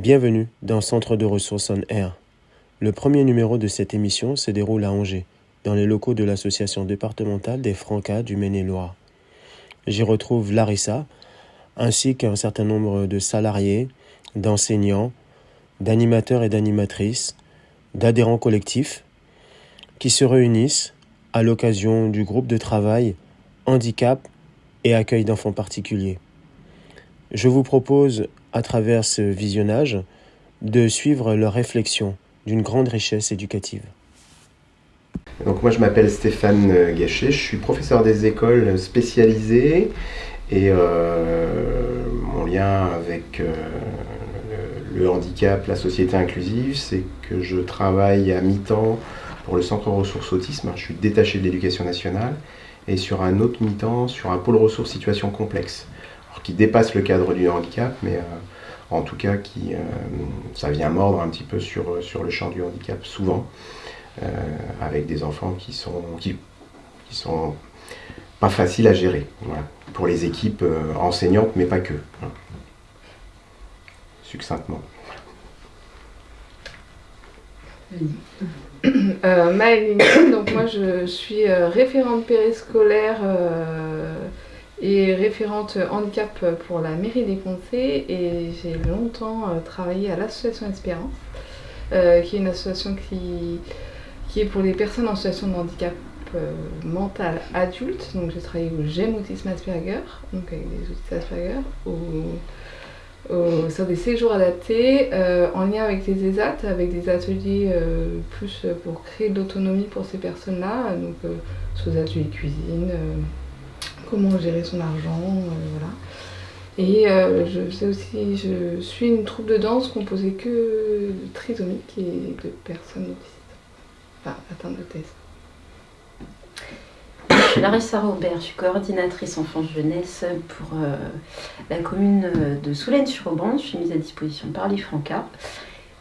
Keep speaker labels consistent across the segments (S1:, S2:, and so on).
S1: Bienvenue dans Centre de ressources en air. Le premier numéro de cette émission se déroule à Angers, dans les locaux de l'association départementale des Francas du Maine-et-Loire. J'y retrouve Larissa, ainsi qu'un certain nombre de salariés, d'enseignants, d'animateurs et d'animatrices, d'adhérents collectifs, qui se réunissent à l'occasion du groupe de travail Handicap et accueil d'enfants particuliers. Je vous propose, à travers ce visionnage, de suivre leurs réflexions d'une grande richesse éducative.
S2: Donc moi je m'appelle Stéphane Gachet, je suis professeur des écoles spécialisées et euh, mon lien avec euh, le handicap, la société inclusive, c'est que je travaille à mi-temps pour le Centre ressources autisme, je suis détaché de l'éducation nationale, et sur un autre mi-temps, sur un pôle ressources situation complexe, qui dépasse le cadre du handicap, mais euh, en tout cas qui ça vient mordre un petit peu sur, sur le champ du handicap souvent. Euh, avec des enfants qui sont, qui, sont pas faciles à gérer. Pour les équipes euh, enseignantes, mais pas que. Succinctement.
S3: Euh, donc moi je suis euh, référente périscolaire et référente handicap pour la mairie des Conseils et j'ai longtemps travaillé à l'association Espérance, qui est une association qui qui est pour les personnes en situation de handicap euh, mental adulte. Donc j'ai travaillé au GEM Autisme Asperger, donc avec des autistes Asperger, sur des séjours adaptés, euh, en lien avec les ESAT, avec des ateliers euh, plus pour créer de l'autonomie pour ces personnes-là, donc des ateliers cuisine, comment gérer son argent, voilà. Et je sais aussi, je suis une troupe de danse composée que de trisomiques et de personnes autistes. Enfin, atteinte de thèse.
S4: Je suis Larissa Robert, je suis coordinatrice enfance-jeunesse pour euh, la commune de Soulaine-sur-Aubran. Je suis mise à disposition par les Francas.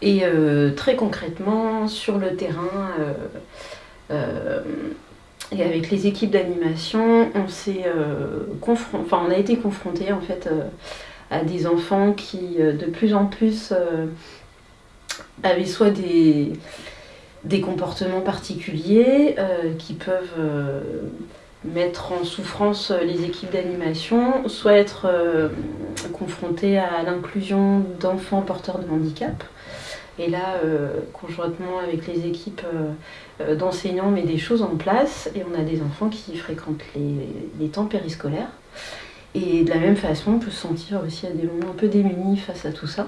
S4: Et euh, très concrètement, sur le terrain, euh, et avec les équipes d'animation, on on a été confronté en fait à des enfants qui de plus en plus avaient soit des des comportements particuliers euh, qui peuvent euh, mettre en souffrance les équipes d'animation, soit être euh, confrontés à l'inclusion d'enfants porteurs de handicap. Et là, conjointement avec les équipes d'enseignants, on met des choses en place et on a des enfants qui fréquentent les, temps périscolaires. Et de la même façon, on peut se sentir aussi à des moments un peu démunis face à tout ça.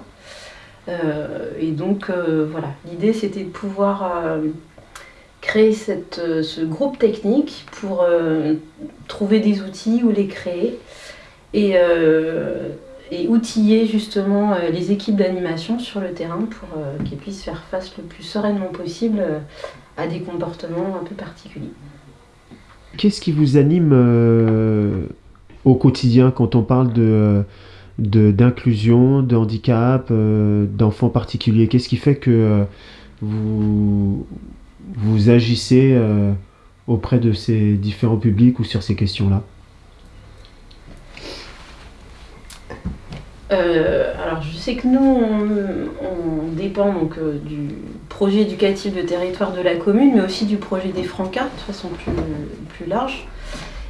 S4: Euh, et donc euh, voilà, l'idée c'était de pouvoir euh, créer ce groupe technique pour trouver des outils ou les créer et outiller justement les équipes d'animation sur le terrain pour qu'ils puissent faire face le plus sereinement possible à des comportements un peu particuliers.
S1: Qu'est-ce qui vous anime au quotidien quand on parle de d'inclusion, de, handicap, euh, d'enfants particuliers? Qu'est-ce qui fait que euh, vous, vous agissez euh, auprès de ces différents publics ou sur ces questions-là?
S4: Alors je sais que nous, on, dépend donc du projet éducatif de territoire de la commune, mais aussi du projet des Francas de façon plus, plus large.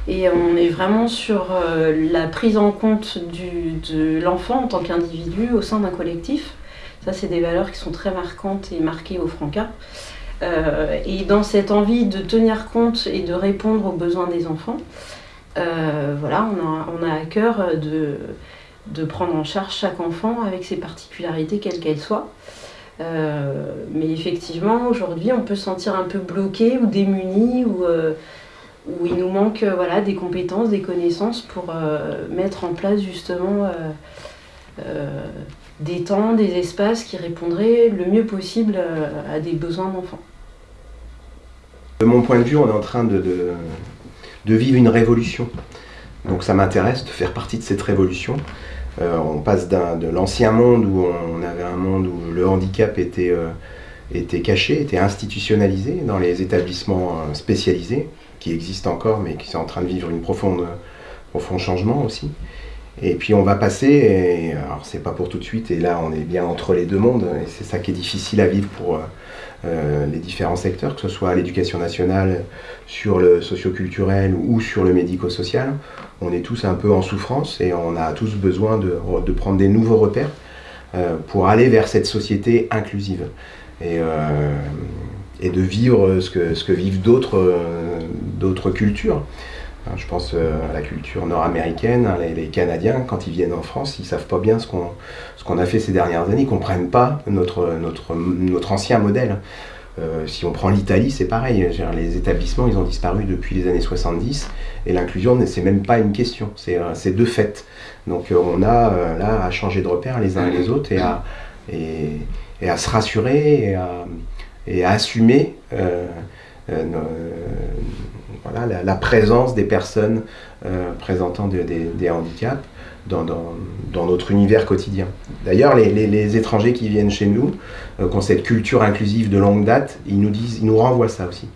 S4: Et on est vraiment sur euh, la prise en compte de l'enfant en tant qu'individu au sein d'un collectif. Ça, c'est des valeurs qui sont très marquantes et marquées au Franca. Euh, et dans cette envie de tenir compte et de répondre aux besoins des enfants, euh, voilà, on a, à cœur de, de, prendre en charge chaque enfant avec ses particularités, quelles qu'elles soient. mais effectivement, aujourd'hui, on peut se sentir un peu bloqué ou démuni ou où il nous manque euh, voilà, des compétences, des connaissances pour euh, mettre en place justement euh, des temps, des espaces qui répondraient le mieux possible à des besoins d'enfants.
S2: De mon point de vue, on est en train de, de, vivre une révolution. Donc ça m'intéresse de faire partie de cette révolution. On passe de l'ancien monde où on avait un monde où le handicap était, était caché, était institutionnalisé dans les établissements spécialisés qui existent encore, mais qui sont en train de vivre une profonde, profond changement aussi. Et puis on va passer, et, alors c'est pas pour tout de suite, et là on est bien entre les deux mondes, et c'est ça qui est difficile à vivre pour euh, les différents secteurs, que ce soit l'éducation nationale, sur le socioculturel ou sur le médico-social. On est tous un peu en souffrance et on a tous besoin de, prendre des nouveaux repères euh, pour aller vers cette société inclusive. Et, euh, de vivre ce que, vivent d'autres cultures. Hein, je pense euh, à la culture nord-américaine, hein, les, Canadiens, quand ils viennent en France, ils ne savent pas bien ce qu'on a fait ces dernières années, ils ne comprennent pas notre, notre, notre ancien modèle. Euh, si on prend l'Italie, c'est pareil. Les établissements, ils ont disparu depuis les années 70 et l'inclusion, c'est même pas une question, c'est euh, de fait. Donc on a là à changer de repère les uns et les autres et à, et à se rassurer et à, et à assumer voilà, la, présence des personnes euh, présentant des handicaps dans, dans, notre univers quotidien. D'ailleurs, les, les, étrangers qui viennent chez nous, euh, qui ont cette culture inclusive de longue date, ils nous, disent, ils nous renvoient ça aussi,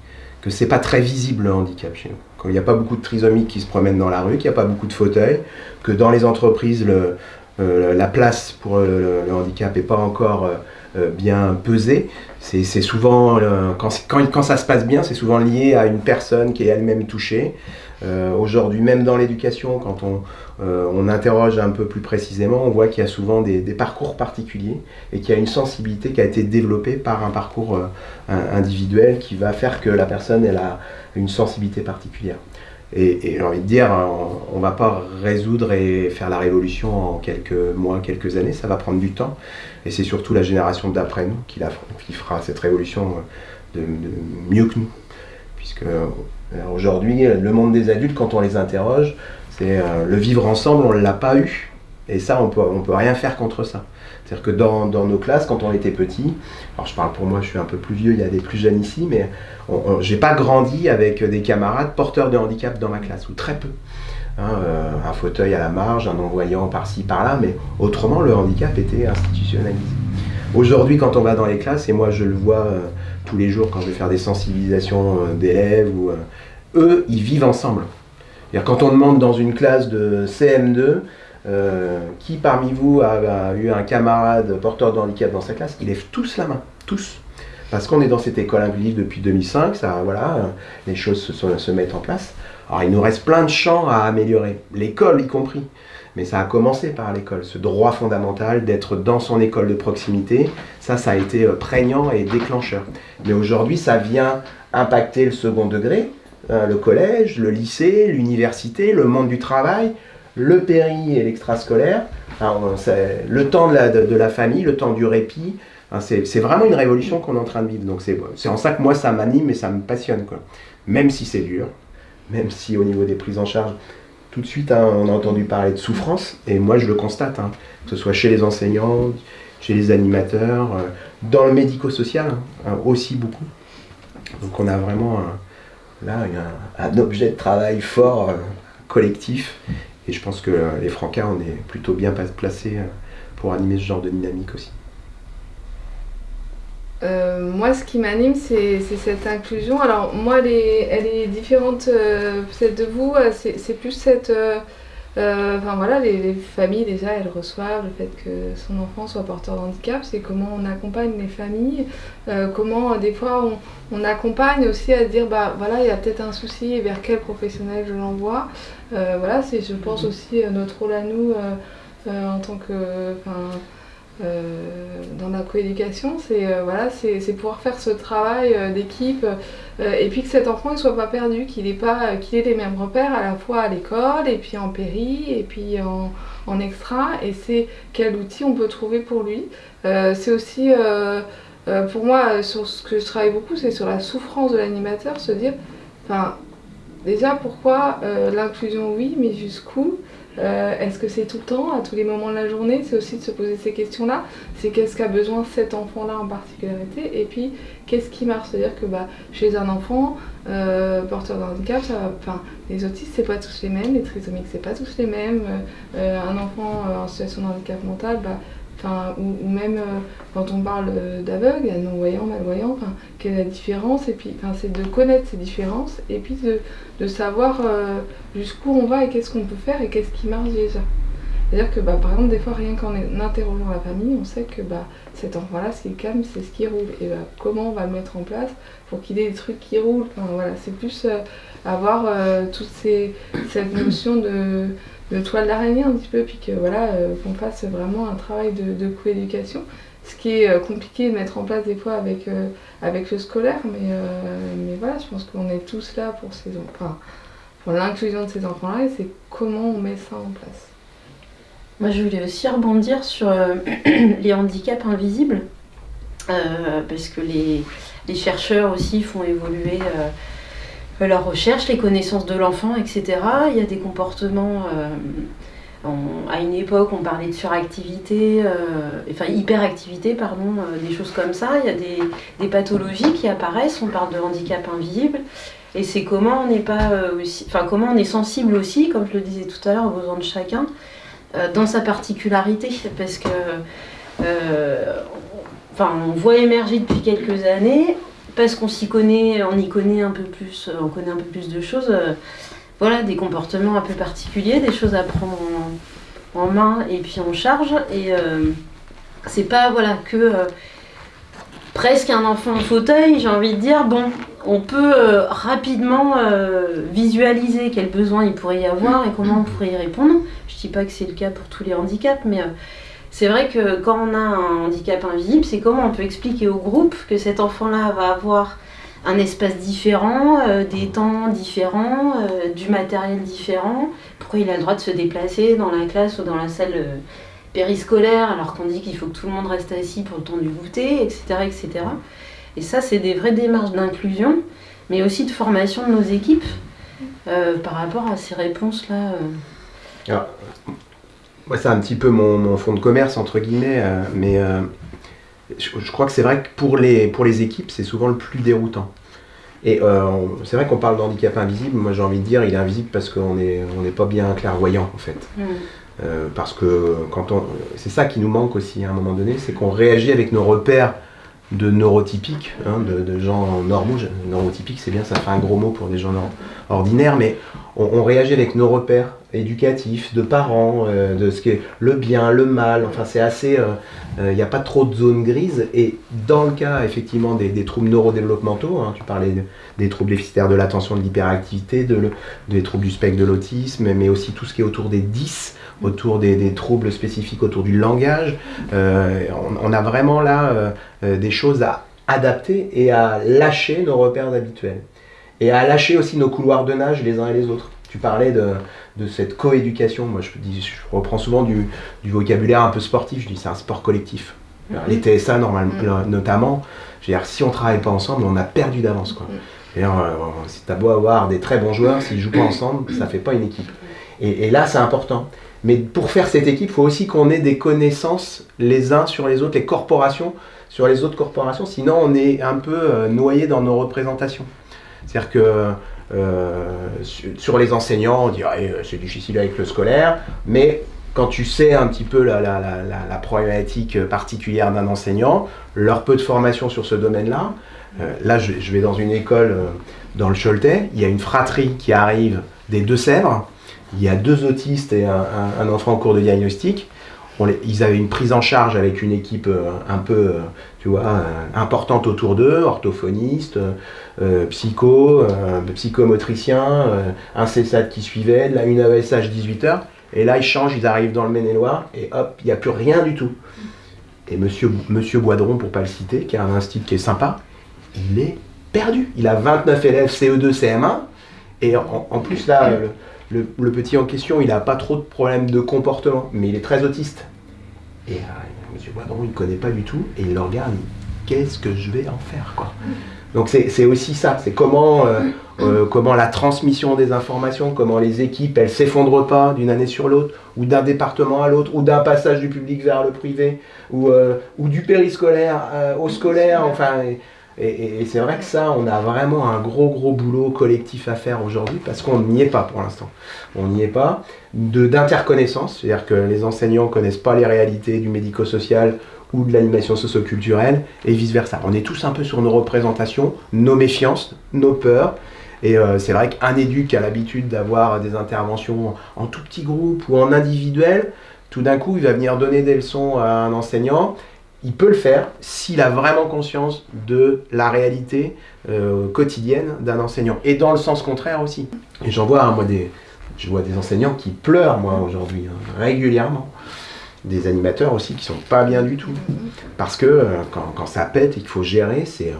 S2: que c'est pas très visible le handicap chez nous. Quand il n'y a pas beaucoup de trisomiques qui se promènent dans la rue, qu'il n'y a pas beaucoup de fauteuils, que dans les entreprises, le, euh, la place pour le, handicap n'est pas encore bien pesée, c'est souvent, euh, quand, ça se passe bien, c'est souvent lié à une personne qui est elle-même touchée. Euh, aujourd'hui, même dans l'éducation, quand on, euh, on, interroge un peu plus précisément, on voit qu'il y a souvent des, parcours particuliers et qu'il y a une sensibilité qui a été développée par un parcours individuel qui va faire que la personne elle a une sensibilité particulière. Et, j'ai envie de dire, on ne va pas résoudre et faire la révolution en quelques mois, quelques années, ça va prendre du temps. Et c'est surtout la génération d'après nous qui, fera cette révolution de, mieux que nous. Puisque euh, aujourd'hui, le monde des adultes, quand on les interroge, c'est euh, le vivre ensemble, on ne l'a pas eu. Et ça, on ne on peut rien faire contre ça. C'est-à-dire que dans, nos classes, quand on était petit, alors je parle pour moi, je suis un peu plus vieux, il y a des plus jeunes ici, mais j'ai pas grandi avec des camarades porteurs de handicap dans ma classe, ou très peu. Hein, euh, un fauteuil à la marge, un non-voyant par-ci, par-là, mais autrement, le handicap était institutionnalisé. Aujourd'hui, quand on va dans les classes, et moi je le vois euh, tous les jours quand je vais faire des sensibilisations euh, d'élèves, eux, ils vivent ensemble. Quand on demande dans une classe de CM2, euh, qui parmi vous a, eu un camarade porteur de handicap dans sa classe? Ils lèvent tous la main, tous. Parce qu'on est dans cette école inclusive depuis 2005, ça, voilà, les choses se, se, mettent en place. Alors il nous reste plein de champs à améliorer, l'école y compris. Mais ça a commencé par l'école, ce droit fondamental d'être dans son école de proximité, ça, ça a été euh, prégnant et déclencheur. Mais aujourd'hui, ça vient impacter le second degré, euh, le collège, le lycée, l'université, le monde du travail, le péri et l'extrascolaire, le temps de la, famille, le temps du répit. c'est vraiment une révolution qu'on est en train de vivre. Donc c'est en ça que moi ça m'anime et ça me passionne. Même si c'est dur, même si au niveau des prises en charge, tout de suite hein, on a entendu parler de souffrance, et moi je le constate, hein, que ce soit chez les enseignants, chez les animateurs, euh, dans le médico-social hein, aussi beaucoup. Donc on a vraiment là un, objet de travail fort, euh, collectif, et je pense que euh, les Francas, on est plutôt bien placés euh, pour animer ce genre de dynamique aussi.
S3: Euh, moi, ce qui m'anime, c'est cette inclusion. Alors, moi, elle est, différente peut-être de vous. C'est plus cette euh, enfin voilà, les, familles déjà elles reçoivent le fait que son enfant soit porteur de handicap, c'est comment on accompagne les familles, euh, comment euh, des fois on, accompagne aussi à dire bah voilà il y a peut-être un souci vers quel professionnel je l'envoie. voilà, c'est je pense mhm. aussi notre rôle à nous en tant que euh, dans la coéducation, c'est euh, voilà, pouvoir faire ce travail euh, d'équipe et puis que cet enfant ne soit pas perdu, qu'il ait, ait les mêmes repères à la fois à l'école et puis en péri et puis en, en extra et c'est quel outil on peut trouver pour lui. c'est aussi pour moi sur ce que je travaille beaucoup, c'est sur la souffrance de l'animateur, se dire, déjà pourquoi l'inclusion oui, mais jusqu'où? Euh, est-ce que c'est tout le temps, à tous les moments de la journée? C'est aussi de se poser ces questions-là. C'est qu'est-ce qu'a besoin cet enfant-là en particularité? Et puis, qu'est-ce qui marche? C'est-à-dire que bah, chez un enfant euh, porteur de handicap, enfin, les autistes, c'est pas tous les mêmes, les trisomiques, c'est pas tous les mêmes. Euh, un enfant en situation de handicap mental, bah, ou, même euh, quand on parle euh, d'aveugle, non-voyant, malvoyant, quelle est la différence Et puis, c'est de connaître ces différences et puis de, savoir euh, jusqu'où on va et qu'est-ce qu'on peut faire et qu'est-ce qui marche déjà. C'est-à-dire que bah, par exemple, des fois, rien qu'en interrogeant la famille, on sait que bah, cet enfant-là, ce qui calme, c'est ce qui roule. Et bah, comment on va le mettre en place pour qu'il ait des trucs qui roulent? Voilà, C'est plus avoir toute cette notion de, de toile d'araignée un petit peu, puis que voilà, euh, qu'on fasse vraiment un travail de, de coéducation. Ce qui est compliqué de mettre en place des fois avec, avec le scolaire, mais, mais voilà, je pense qu'on est tous là pour ces pour l'inclusion de ces enfants-là, et c'est comment on met ça en place.
S4: Moi, je voulais aussi rebondir sur euh, les handicaps invisibles, euh, parce que les, chercheurs aussi font évoluer euh, leurs recherches, les connaissances de l'enfant, etc. Il y a des comportements. à une époque, on parlait de suractivité, enfin hyperactivité, pardon, des choses comme ça. Il y a des, pathologies qui apparaissent. On parle de handicap invisible. Et c'est comment on n'est pas enfin comment on est sensible aussi, comme je le disais tout à l'heure, aux besoins de chacun. Euh, dans sa particularité, parce que euh, enfin, on voit émerger depuis quelques années, parce qu'on s'y connaît, on y connaît un peu plus, on connaît un peu plus de choses, euh, voilà, des comportements un peu particuliers, des choses à prendre en, main et puis en charge. Et c'est pas voilà que presque un enfant en fauteuil, j'ai envie de dire, bon, on peut rapidement visualiser quels besoins il pourrait y avoir et comment on pourrait y répondre. Je dis pas que c'est le cas pour tous les handicaps, mais euh, c'est vrai que quand on a un handicap invisible, c'est comment on peut expliquer au groupe que cet enfant-là va avoir un espace différent, euh, des temps différents, euh, du matériel différent, pourquoi il a le droit de se déplacer dans la classe ou dans la salle périscolaire alors qu'on dit qu'il faut que tout le monde reste assis pour le temps du goûter, etc. etc. Et ça, c'est des vraies démarches d'inclusion, mais aussi de formation de nos équipes par rapport à ces réponses-là.
S2: Alors, c'est un petit peu mon, fond de commerce, entre guillemets, euh, mais euh, je, crois que c'est vrai que pour les, pour les équipes, c'est souvent le plus déroutant. Et euh, c'est vrai qu'on parle d'handicap invisible, moi j'ai envie de dire il est invisible parce qu'on n'est on pas bien clairvoyant en fait. Mm. parce que quand on, c'est ça qui nous manque aussi à un moment donné, c'est qu'on réagit avec nos repères de neurotypiques, hein, de, gens normaux. Neurotypique, c'est bien, ça fait un gros mot pour des gens ordinaires, mais on, réagit avec nos repères éducatifs, de parents, euh, de ce qui est le bien, le mal. Enfin, c'est assez. Il euh, n'y euh, a pas trop de zones grises. Et dans le cas, effectivement, des, troubles neurodéveloppementaux, hein, tu parlais des troubles déficitaires de l'attention, de l'hyperactivité, des troubles du spectre de l'autisme, mais aussi tout ce qui est autour des 10 autour des, troubles spécifiques autour du langage. on, a vraiment là des choses à adapter et à lâcher nos repères habituels et à lâcher aussi nos couloirs de nage les uns et les autres. Tu parlais de, de cette coéducation. Moi, je, dis, je reprends souvent du, du, vocabulaire un peu sportif. Je dis c'est un sport collectif. Mhm. Les TSA, normalement, mhm. euh, notamment, je veux dire, si on ne travaille pas ensemble, on a perdu d'avance. Quoi. Si tu as beau avoir des très bons joueurs, s'ils ne jouent pas ensemble, ça ne fait pas une équipe. Et, et là, c'est important. Mais pour faire cette équipe, il faut aussi qu'on ait des connaissances les uns sur les autres, les corporations sur les autres corporations, sinon on est un peu euh, noyé dans nos représentations. C'est-à-dire que euh, sur les enseignants, on dirait euh, c'est difficile avec le scolaire, mais quand tu sais un petit peu la, problématique particulière d'un enseignant, leur peu de formation sur ce domaine-là, euh, là je, vais dans une école dans le Choletais, il y a une fratrie qui arrive des Deux-Sèvres, il y a deux autistes et un enfant en cours de diagnostic, ils avaient une prise en charge avec une équipe euh, un peu, euh, vois, euh, importante autour d'eux, orthophoniste, psycho, psychomotricien, un CESAT qui suivait, là une AESH 18h, et là ils changent, ils arrivent dans le Maine-et-Loire, et hop, il n'y a plus rien du tout. Et monsieur, monsieur Boidron, pour pas le citer, qui a un institut qui est sympa, il est perdu. Il a 29 élèves CE2, CM1, et en, plus là, le, petit en question, il n'a pas trop de problèmes de comportement, mais il est très autiste. Et euh, Il ne connaît pas du tout, et il le regarde, qu'est-ce que je vais en faire quoi? Donc c'est aussi ça, c'est comment, euh, euh, comment la transmission des informations, comment les équipes, elles s'effondrent pas d'une année sur l'autre, ou d'un département à l'autre, ou d'un passage du public vers le privé, ou, ou du périscolaire au scolaire, enfin... c'est vrai que ça, on a vraiment un gros gros boulot collectif à faire aujourd'hui parce qu'on n'y est pas pour l'instant. On n'y est pas. D'interconnaissance, c'est-à-dire que les enseignants ne connaissent pas les réalités du médico-social ou de l'animation socio-culturelle et vice-versa. On est tous un peu sur nos représentations, nos méfiances, nos peurs. Et euh, c'est vrai qu'un éduc a l'habitude d'avoir des interventions en tout petit groupe ou en individuel tout d'un coup, il va venir donner des leçons à un enseignant. Il peut le faire s'il a vraiment conscience de la réalité euh, quotidienne d'un enseignant. Et dans le sens contraire aussi. Et j'en vois, hein, moi, des, je vois des enseignants qui pleurent, moi, aujourd'hui, hein, régulièrement. Des animateurs aussi qui sont pas bien du tout. Parce que euh, quand, quand ça pète et qu'il faut gérer, c'est...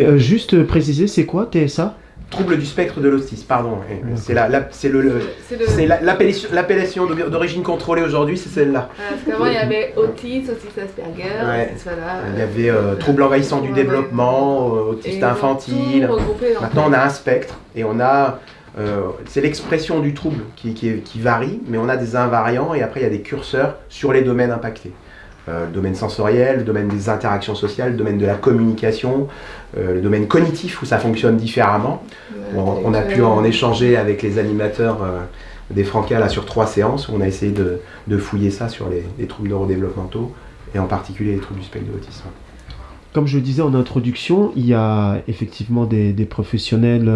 S2: euh,
S1: juste préciser, c'est quoi TSA
S2: trouble du spectre de l'autisme, pardon. Et C'est la, la- c'est le, le-
S3: C'est le-
S2: c'est la- l'appellation l'appellation d'o- d'origine contrôlée aujourd'hui, c'est celle-là.
S3: Voilà, parce qu'avant, il y avait autisme, autisme Asperger,
S2: Ouais.
S3: autisme, voilà.
S2: Il y avait euh, trouble envahissant du
S3: Ouais.
S2: développement, euh,
S3: ont
S2: infantile. Maintenant, on a un spectre et on a. euh, c'est l'expression du trouble qui, qui, est- qui varie, mais on a des invariants et après il y a des curseurs sur les domaines impactés. Euh, le domaine sensoriel, le domaine des interactions sociales, le domaine de la communication, euh, le domaine cognitif où ça fonctionne différemment. On, on a pu en échanger avec les animateurs euh, des Francas là, sur trois séances où on a essayé de, de fouiller ça sur les, les troubles neurodéveloppementaux et en particulier les troubles du spectre de l'autisme.
S1: Comme je le disais en introduction, il y a effectivement des, des professionnels,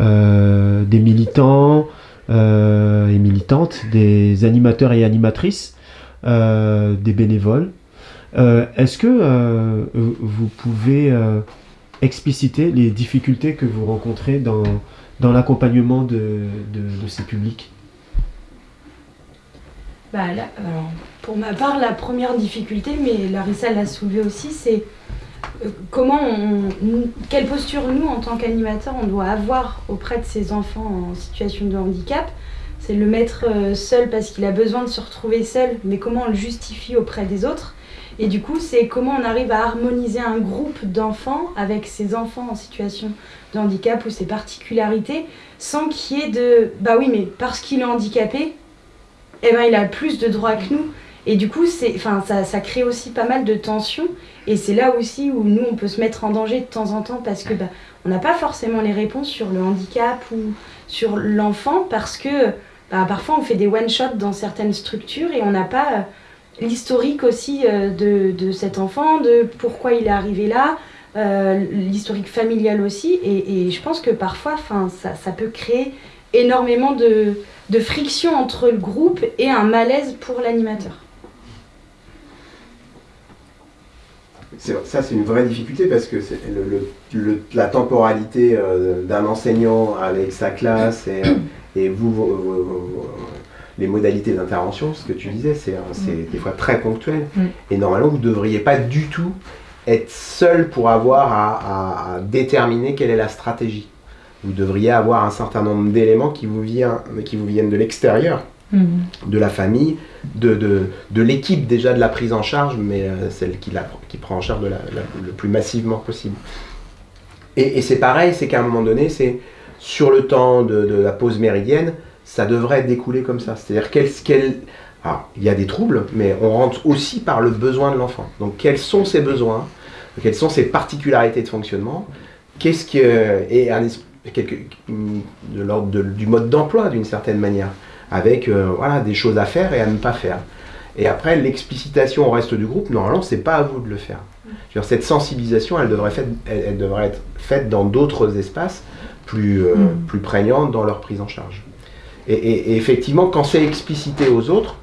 S1: euh, des militants euh, et militantes, des animateurs et animatrices, des bénévoles. Euh, Est-ce que euh, vous pouvez euh, expliciter les difficultés que vous rencontrez dans, l'accompagnement de, ces publics?
S5: Bah, pour ma part, la première difficulté, mais Larissa l'a soulevé aussi, c'est euh, comment quelle posture nous, en tant qu'animateurs, on doit avoir auprès de ces enfants en situation de handicap? C'est le mettre euh, seul parce qu'il a besoin de se retrouver seul, mais comment on le justifie auprès des autres? Et du coup, c'est comment on arrive à harmoniser un groupe d'enfants avec ces enfants en situation de handicap ou ses particularités, sans qu'il y ait de bah oui, mais parce qu'il est handicapé, eh ben, il a plus de droits que nous. Et du coup, enfin, ça, ça crée aussi pas mal de tensions. Et c'est là aussi où nous, on peut se mettre en danger de temps en temps parce que bah, on n'a pas forcément les réponses sur le handicap ou sur l'enfant parce que bah, parfois on fait des one-shots dans certaines structures et on n'a pas euh, l'historique aussi euh, de, cet enfant, de pourquoi il est arrivé là, euh, l'historique familial aussi. Et, je pense que parfois, ça, peut créer énormément de, de friction entre le groupe et un malaise pour l'animateur.
S2: Ça, c'est une vraie difficulté parce que le- le- la temporalité euh, d'un enseignant avec sa classe et, et vous, vos- vos- vos- vos- les modalités d'intervention, ce que tu disais, c'est c'est des fois très ponctuel.
S5: Mm.
S2: Et normalement, vous ne devriez pas du tout être seul pour avoir à, à- à déterminer quelle est la stratégie. Vous devriez avoir un certain nombre d'éléments qui, vous vient- qui vous viennent de l'extérieur de la famille, de, de, de l'équipe déjà de la prise en charge, mais euh, celle qui, la, qui prend en charge de la- la- le plus massivement possible. Et, c'est pareil, c'est qu'à un moment donné, c'est sur le temps de, la pause méridienne, ça devrait découler comme ça. C'est-à-dire quel, quel- alors, il y a des troubles, mais on rentre aussi par le besoin de l'enfant. Donc quels sont ses besoins, quelles sont ses particularités de fonctionnement, qu'est-ce que et quelque, de l'ordre du mode d'emploi d'une certaine manière avec euh, voilà, des choses à faire et à ne pas faire. Et après, l'explicitation au reste du groupe, normalement, c'est pas à vous de le faire. Cette sensibilisation, elle devrait, fait- elle, elle devrait être faite dans d'autres espaces plus, euh,
S5: Mm.
S2: plus prégnants dans leur prise en charge. Et, et- et effectivement, quand c'est explicité aux autres,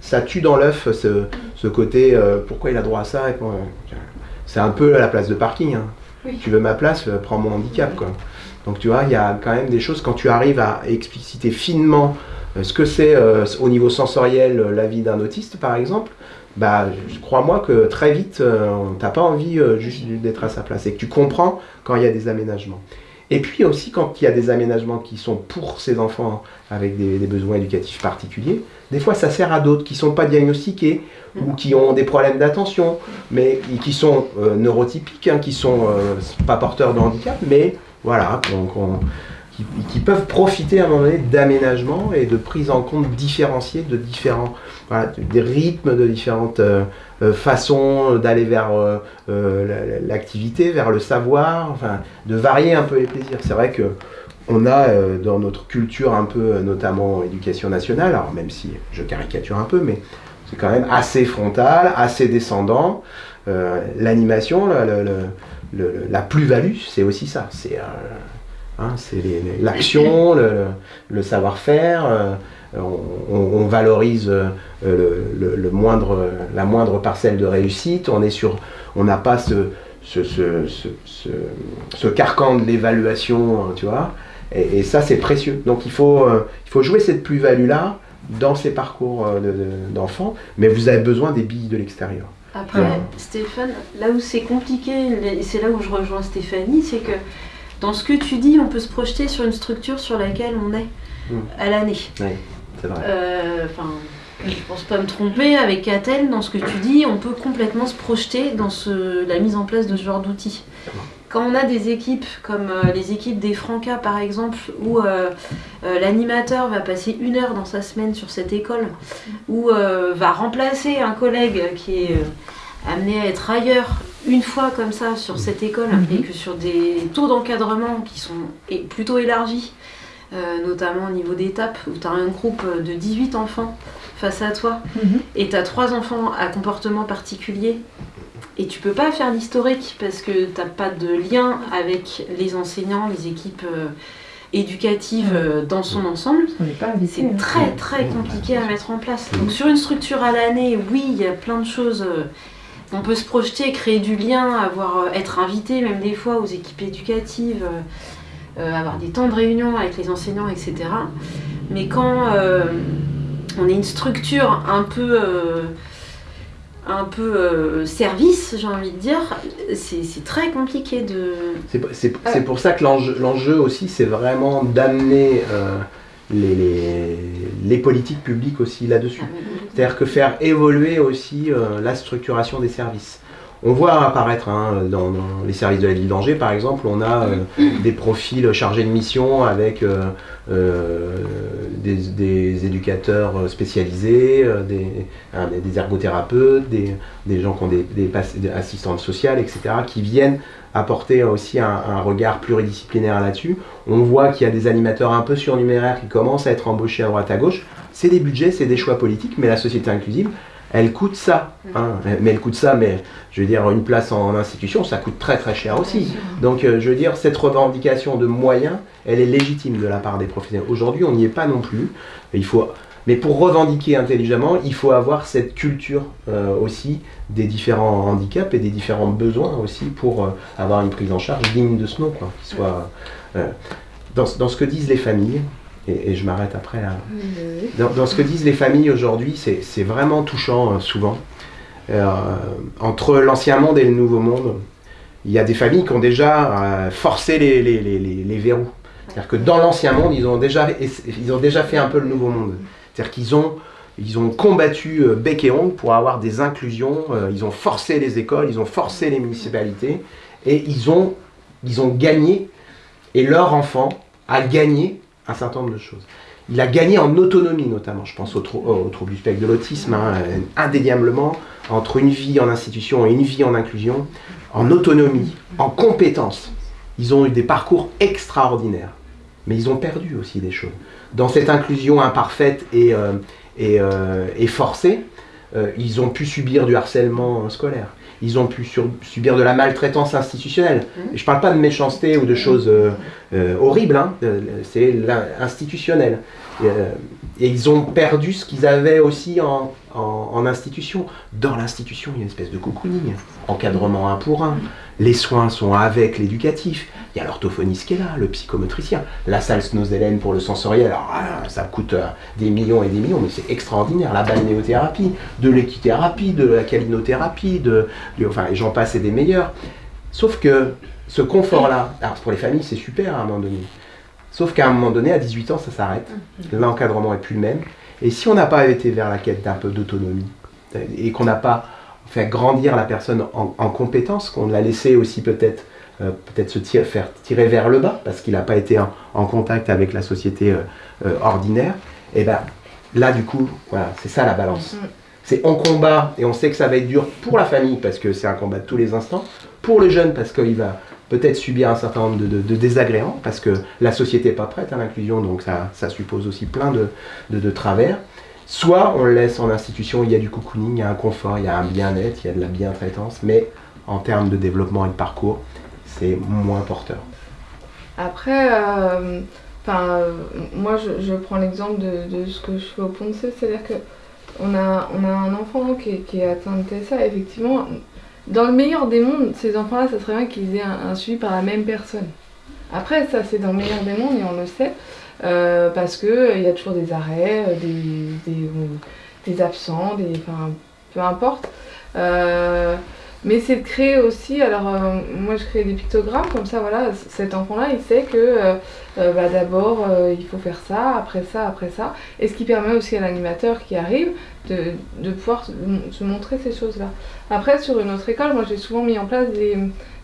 S2: ça tue dans l'œuf ce, ce côté euh, pourquoi il a droit à ça euh, C'est un peu à la place de parking. hein.
S5: Oui.
S2: Tu veux ma place, euh, prends mon handicap. Quoi. Donc tu vois, il y a quand même des choses, quand tu arrives à expliciter finement ce que c'est au niveau sensoriel la vie d'un autiste, par exemple, bah, crois-moi que très vite, euh, t'as pas envie euh, juste d'être à sa place et que tu comprends quand il y a des aménagements. Et puis aussi quand il y a des aménagements qui sont pour ces enfants avec des, besoins éducatifs particuliers, des fois ça sert à d'autres qui sont pas diagnostiqués ou qui ont des problèmes d'attention, mais qui sont euh, neurotypiques, hein, qui sont euh, pas porteurs de handicap, mais voilà, qu'on- qu'on- qui, peuvent profiter à un moment donné d'aménagement et de prise en compte différenciée de différents des rythmes, de différentes euh, euh, façons d'aller vers euh, la- l'activité, vers le savoir, enfin, de varier un peu les plaisirs. C'est vrai que on a dans notre culture un peu, notamment éducation nationale, alors même si je caricature un peu, mais c'est quand même assez frontal, assez descendant. L'animation, la plus-value, c'est aussi ça. Hein, c'est l'action, le, savoir-faire. Euh, on, valorise euh, le, moindre, la moindre parcelle de réussite. On est sur, on n'a pas ce, ce, carcan de l'évaluation, hein, tu vois. Et, ça, c'est précieux. Donc il faut, euh, il faut jouer cette plus-value-là dans ces parcours d'enfants, mais vous avez besoin des billes de l'extérieur.
S4: Après, Stéphane, là où c'est compliqué, c'est là où je rejoins Stéphanie, c'est que dans ce que tu dis, on peut se projeter sur une structure sur laquelle on est hmm. à l'année.
S2: Oui, c'est vrai.
S4: Euh, enfin, je pense pas me tromper, avec Catel, dans ce que tu dis, on peut complètement se projeter dans ce, la mise en place de ce genre d'outils. Quand on a des équipes comme euh, les équipes des Francas par exemple, où euh, l'animateur va passer une heure dans sa semaine sur cette école, ou va remplacer un collègue qui est amené à être ailleurs une fois comme ça sur cette école mhm. et que sur des taux d'encadrement qui sont plutôt élargis, euh, notamment au niveau d'étape où tu as un groupe de 18 enfants face à toi mhm. et tu as trois enfants à comportement particulier et tu peux pas faire l'historique parce que tu n'as pas de lien avec les enseignants, les équipes euh, éducatives euh, dans son ensemble. C'est hein. très très compliqué à mettre en place. Donc sur une structure à l'année, oui, il y a plein de choses on peut se projeter, créer du lien, avoir, euh, être invité même des fois aux équipes éducatives, euh, euh, avoir des temps de réunion avec les enseignants, etc. Mais quand on est une structure un peu, un peu service, j'ai envie de dire, c'est très compliqué de...
S2: C'est pour ça que l'enjeu aussi, c'est vraiment d'amener les, les, politiques publiques aussi là-dessus. Ah C'est-à-dire que faire évoluer aussi euh, la structuration des services. On voit apparaître hein, dans, les services de la ville d'Angers, par exemple, on a euh, des profils chargés de mission avec euh, des, éducateurs spécialisés, hein, des, des, ergothérapeutes, des, gens qui ont des, assistantes sociales, etc., qui viennent apporter aussi un, regard pluridisciplinaire là-dessus. On voit qu'il y a des animateurs un peu surnuméraires qui commencent à être embauchés à droite à gauche. C'est des budgets, c'est des choix politiques, mais la société inclusive, elle coûte ça. Hein. Mais elle coûte ça, mais je veux dire, une place en institution, ça coûte très très cher aussi. Donc euh, je veux dire, cette revendication de moyens, elle est légitime de la part des professionnels. Aujourd'hui, on n'y est pas non plus. Il faut mais pour revendiquer intelligemment, il faut avoir cette culture euh, aussi des différents handicaps et des différents besoins aussi pour euh, avoir une prise en charge digne de ce nom, quoi, qui soit euh, dans, dans, ce que disent les familles. Et, je m'arrête après là. Dans, dans, ce que disent les familles aujourd'hui, c'est vraiment touchant souvent. entre l'ancien monde et le nouveau monde, il y a des familles qui ont déjà forcé les, les, les, les verrous. C'est-à-dire que dans l'ancien monde, ils ont, déjà, ils ont déjà fait un peu le nouveau monde. C'est-à-dire qu'ils ont, combattu euh, bec et ongle pour avoir des inclusions, euh, ils ont forcé les écoles, ils ont forcé les municipalités, et ils ont, gagné, et leur enfant a gagné un certain nombre de choses. Il a gagné en autonomie notamment, je pense au, trouble du spectre de l'autisme, hein, indéniablement, entre une vie en institution et une vie en inclusion, en autonomie, en compétence. Ils ont eu des parcours extraordinaires, mais ils ont perdu aussi des choses dans cette inclusion imparfaite et, euh, euh, et, forcée, euh, ils ont pu subir du harcèlement scolaire. Ils ont pu subir de la maltraitance institutionnelle. Mmh. je ne parle pas de méchanceté ou de choses horribles, hein. c'est institutionnel. et ils ont perdu ce qu'ils avaient aussi en, en, institution. Dans l'institution, il y a une espèce de cocooning, encadrement un pour un. Les soins sont avec l'éducatif. Il y a l'orthophoniste qui est là, le psychomotricien. La salle Snozelen pour le sensoriel, alors ah, ça coûte euh, des millions et des millions, mais c'est extraordinaire. La balnéothérapie, de l'équithérapie, de la calinothérapie, de, enfin, j'en passe et des meilleurs. Sauf que ce confort-là, alors pour les familles, c'est super à un moment donné. Sauf qu'à un moment donné, à 18 ans, ça s'arrête. L'encadrement n'est plus le même. Et si on n'a pas été vers la quête d'un peu d'autonomie, et qu'on n'a pas fait grandir la personne en, compétence, qu'on l'a laissé aussi peut-être euh, peut-être se faire tirer vers le bas, parce qu'il n'a pas été en, contact avec la société euh, euh, ordinaire, et ben là du coup, voilà, c'est ça la balance. Mm-hmm. C'est on combat et on sait que ça va être dur pour la famille parce que c'est un combat de tous les instants, pour le jeune parce qu'il va peut-être subir un certain nombre de, désagréments, parce que la société n'est pas prête à l'inclusion, donc ça, ça, suppose aussi plein de, de, travers. Soit on le laisse en institution, il y a du cocooning, il y a un confort, il y a un bien-être, il y a de la bien-traitance, mais en termes de développement et de parcours, c'est moins porteur.
S3: Après, euh, enfin, moi je, je prends l'exemple de, de ce que je fais au Ponce, c'est-à-dire que on a, on a un enfant qui est, qui est atteint de TSA, effectivement, dans le meilleur des mondes, ces enfants-là, ça serait bien qu'ils aient un, suivi par la même personne. Après, ça c'est dans le meilleur des mondes et on le sait, euh, parce qu'il y a toujours des arrêts, euh, des, des, des absents, des, peu importe. Mais c'est de créer aussi, alors euh, moi je crée des pictogrammes, comme ça voilà, cet enfant-là il sait que euh, euh, bah, d'abord il faut faire ça, après ça, après ça. Et ce qui permet aussi à l'animateur qui arrive de, de pouvoir se, montrer ces choses-là. Après sur une autre école, moi j'ai souvent mis en place des,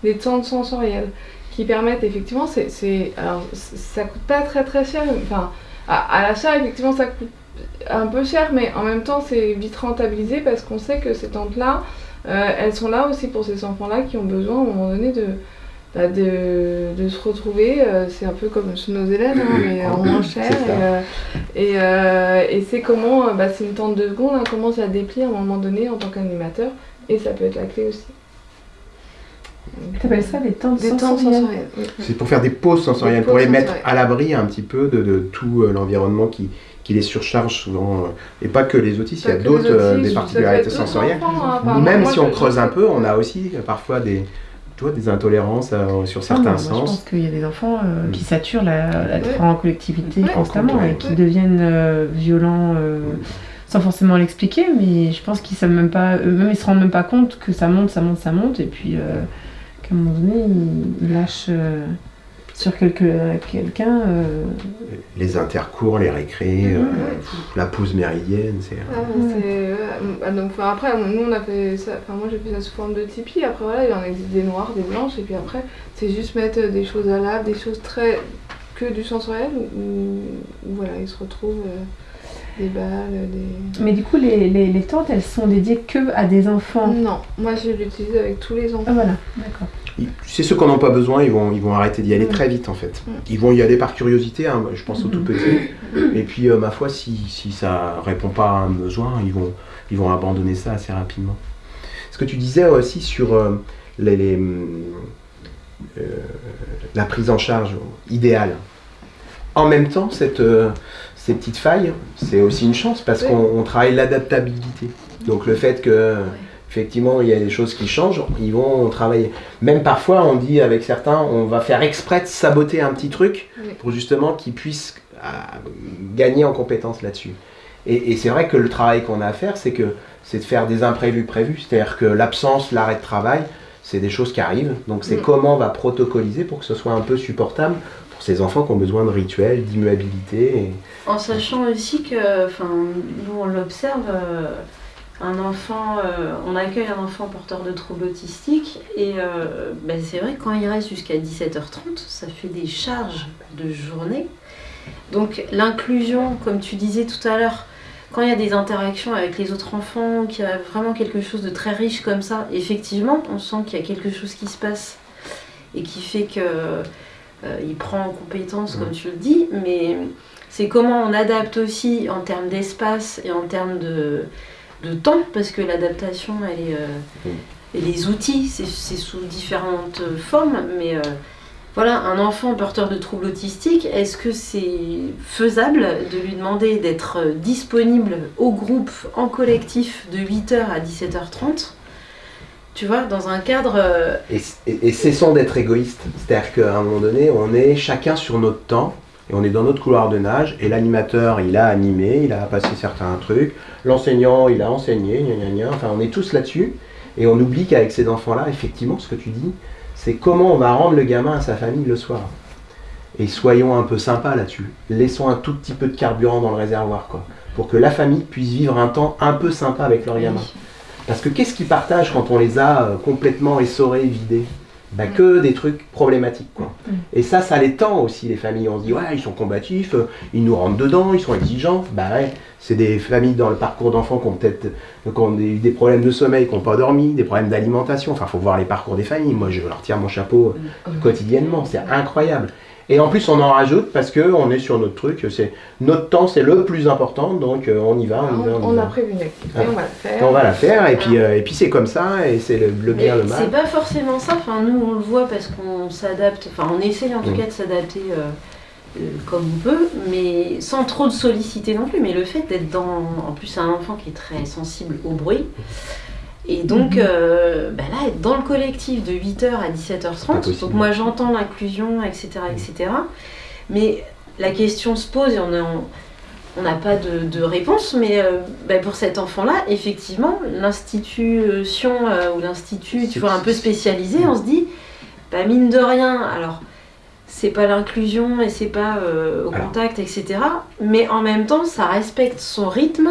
S3: des temps sensoriels qui permettent effectivement, c'est, alors ça coûte pas très très cher, enfin à, à l'achat effectivement ça coûte un peu cher, mais en même temps c'est vite rentabilisé parce qu'on sait que ces tentes-là, euh, elles sont là aussi pour ces enfants-là qui ont besoin à un moment donné de, bah, de, de se retrouver. euh, c'est un peu comme chez nos élèves, hein, mais en moins cher. Et, euh, et, euh, et c'est comment, bah, c'est une tente de secondes, hein, comment ça déplie à un moment donné en tant qu'animateur. Et ça peut être la clé aussi.
S6: T'appelles ça sensoriels
S3: sensoriels. oui.
S2: C'est pour faire des pauses sensorielles,
S3: Des
S2: pour les mettre
S3: sensorielles.
S2: à l'abri un petit peu de, de tout l'environnement qui, qui les surcharge souvent. euh, et pas que les autistes, il y a d'autres euh, des particularités sensorielles.
S3: enfants, hein.
S2: Même
S3: moi,
S2: si on creuse un peu, on a aussi euh, parfois des, tu vois, des intolérances euh, sur
S6: Ah
S2: certains
S6: non, moi, je pense
S2: sens.
S6: qu'il y a des enfants euh,
S2: Mm.
S6: qui saturent la, la
S3: Ouais.
S6: en collectivité
S3: Ouais.
S6: constamment
S2: Ouais.
S6: et qui deviennent euh, violents euh, sans forcément l'expliquer, mais je pense qu'ils savent même pas, eux-mêmes ils se rendent même pas compte que ça monte, ça monte, ça monte, et puis euh, qu'à un moment donné ils, ils lâchent euh, sur quelque- quelqu'un. euh,
S2: Les intercours, les récrés, euh,
S3: Mhm.
S2: pff, la pause méridienne, c'est.
S3: Ah, mais c'est, ouais, donc, enfin, après, nous on a fait ça, enfin, moi j'ai fait ça sous forme de Tipeee, après voilà, il en existe des noirs, des blanches, et puis après, c'est juste mettre des choses à l'ave, des choses très. que du sensoriel, où, où, voilà, ils se retrouvent euh, des balles, des.
S6: Mais du coup, les, les, les tentes, elles sont dédiées que à des enfants.
S3: Non, moi je l'utilise avec tous les
S6: Ah
S3: enfants.
S6: voilà, d'accord.
S2: C'est ceux qui n'en ont pas besoin, ils vont, ils vont arrêter d'y aller
S3: Mm.
S2: très vite en fait.
S3: Mm.
S2: Ils vont y aller par curiosité, hein, je pense aux tout
S6: Mhm.
S2: petits. Et puis, euh, ma foi, si, si ça répond pas à un besoin, ils vont, ils vont abandonner ça assez rapidement. Ce que tu disais aussi sur euh, les, les, hum, euh, la prise en charge idéale. En même temps, cette, euh, ces petites failles, c'est aussi une chance parce
S3: Oui.
S2: qu'on on travaille l'adaptabilité. Donc le fait que effectivement il y a des choses qui changent, ils vont travailler. Même parfois on dit avec certains, on va faire exprès de saboter un petit truc
S3: Oui.
S2: pour justement qu'ils puissent euh, gagner en compétences là-dessus. Et, et c'est vrai que le travail qu'on a à faire, c'est que c'est de faire des imprévus prévus. C'est-à-dire que l'absence, l'arrêt de travail, c'est des choses qui arrivent. Donc c'est
S3: Mm.
S2: comment on va protocoliser pour que ce soit un peu supportable ces enfants qui ont besoin de rituels, d'immuabilité.
S4: En sachant aussi que, enfin, nous on l'observe, euh, un enfant, euh, on accueille un enfant porteur de troubles autistiques et euh, ben, c'est vrai que quand il reste jusqu'à 17h30, ça fait des charges de journée. Donc l'inclusion, comme tu disais tout à l'heure, quand il y a des interactions avec les autres enfants, qu'il y a vraiment quelque chose de très riche comme ça, effectivement, on sent qu'il y a quelque chose qui se passe et qui fait que il prend en compétence, comme tu le dis, mais c'est comment on adapte aussi en termes d'espace et en termes de, de temps, parce que l'adaptation, elle est. euh,
S2: Mm.
S4: et les outils, c'est sous différentes formes, mais euh, voilà, un enfant porteur de troubles autistiques, est-ce que c'est faisable de lui demander d'être euh, disponible au groupe, en collectif, de 8h à 17h30 Tu vois, dans un cadre. euh,
S2: Et, et- et cessons d'être égoïstes. C'est-à-dire qu'à un moment donné, on est chacun sur notre temps et on est dans notre couloir de nage et l'animateur, il a animé, il a passé certains trucs, l'enseignant, il a enseigné, gna gna gna. enfin on est tous là-dessus et on oublie qu'avec ces enfants-là, effectivement, ce que tu dis, c'est comment on va rendre le gamin à sa famille le soir. Et soyons un peu sympas là-dessus. Laissons un tout petit peu de carburant dans le réservoir, quoi, pour que la famille puisse vivre un temps un peu sympa avec leur gamin. Parce que qu'est-ce qu'ils partagent quand on les a euh, complètement essorés, vidés? Bah, Que des trucs problématiques. Quoi.
S6: Mm.
S2: Et ça, ça les tend aussi, les familles. On se dit, ouais, ils sont combatifs, euh, ils nous rentrent dedans, ils sont exigeants. Bah ouais, c'est des familles dans le parcours d'enfants qui ont peut-être qui ont des, des problèmes de sommeil, qui n'ont pas dormi, des problèmes d'alimentation. Enfin, faut voir les parcours des familles. Moi, je leur tire mon chapeau euh, quotidiennement. C'est incroyable. Et en plus, on en rajoute parce qu'on est sur notre truc. C'est notre temps, c'est le plus important, donc euh, on y va. On, y va,
S3: on,
S2: y
S3: a prévu une activité,
S2: Ah.
S3: on va le faire.
S2: On va la faire, et puis, euh, et puis c'est comme ça, et c'est le, le bien, le
S4: C'est
S2: mal.
S4: pas forcément ça, enfin, nous on le voit parce qu'on s'adapte, enfin on essaye en tout
S2: Mm.
S4: cas de s'adapter euh, euh, comme on peut, mais sans trop de solliciter non plus. Mais le fait d'être dans. En plus, c'est un enfant qui est très sensible au bruit. Et donc,
S2: Mhm.
S4: euh, bah là, être dans le collectif de 8h à 17h30,
S2: possible.
S4: donc moi j'entends l'inclusion, etc., etc. Mais la question se pose et on a- on- on n'a pas de, de réponse, mais euh, bah, pour cet enfant-là, effectivement, l'institution euh, ou l'institut, tu vois, un peu spécialisé, on se dit, bah, mine de rien, alors c'est pas l'inclusion et c'est pas au
S2: Alors.
S4: contact, etc. Mais en même temps, ça respecte son rythme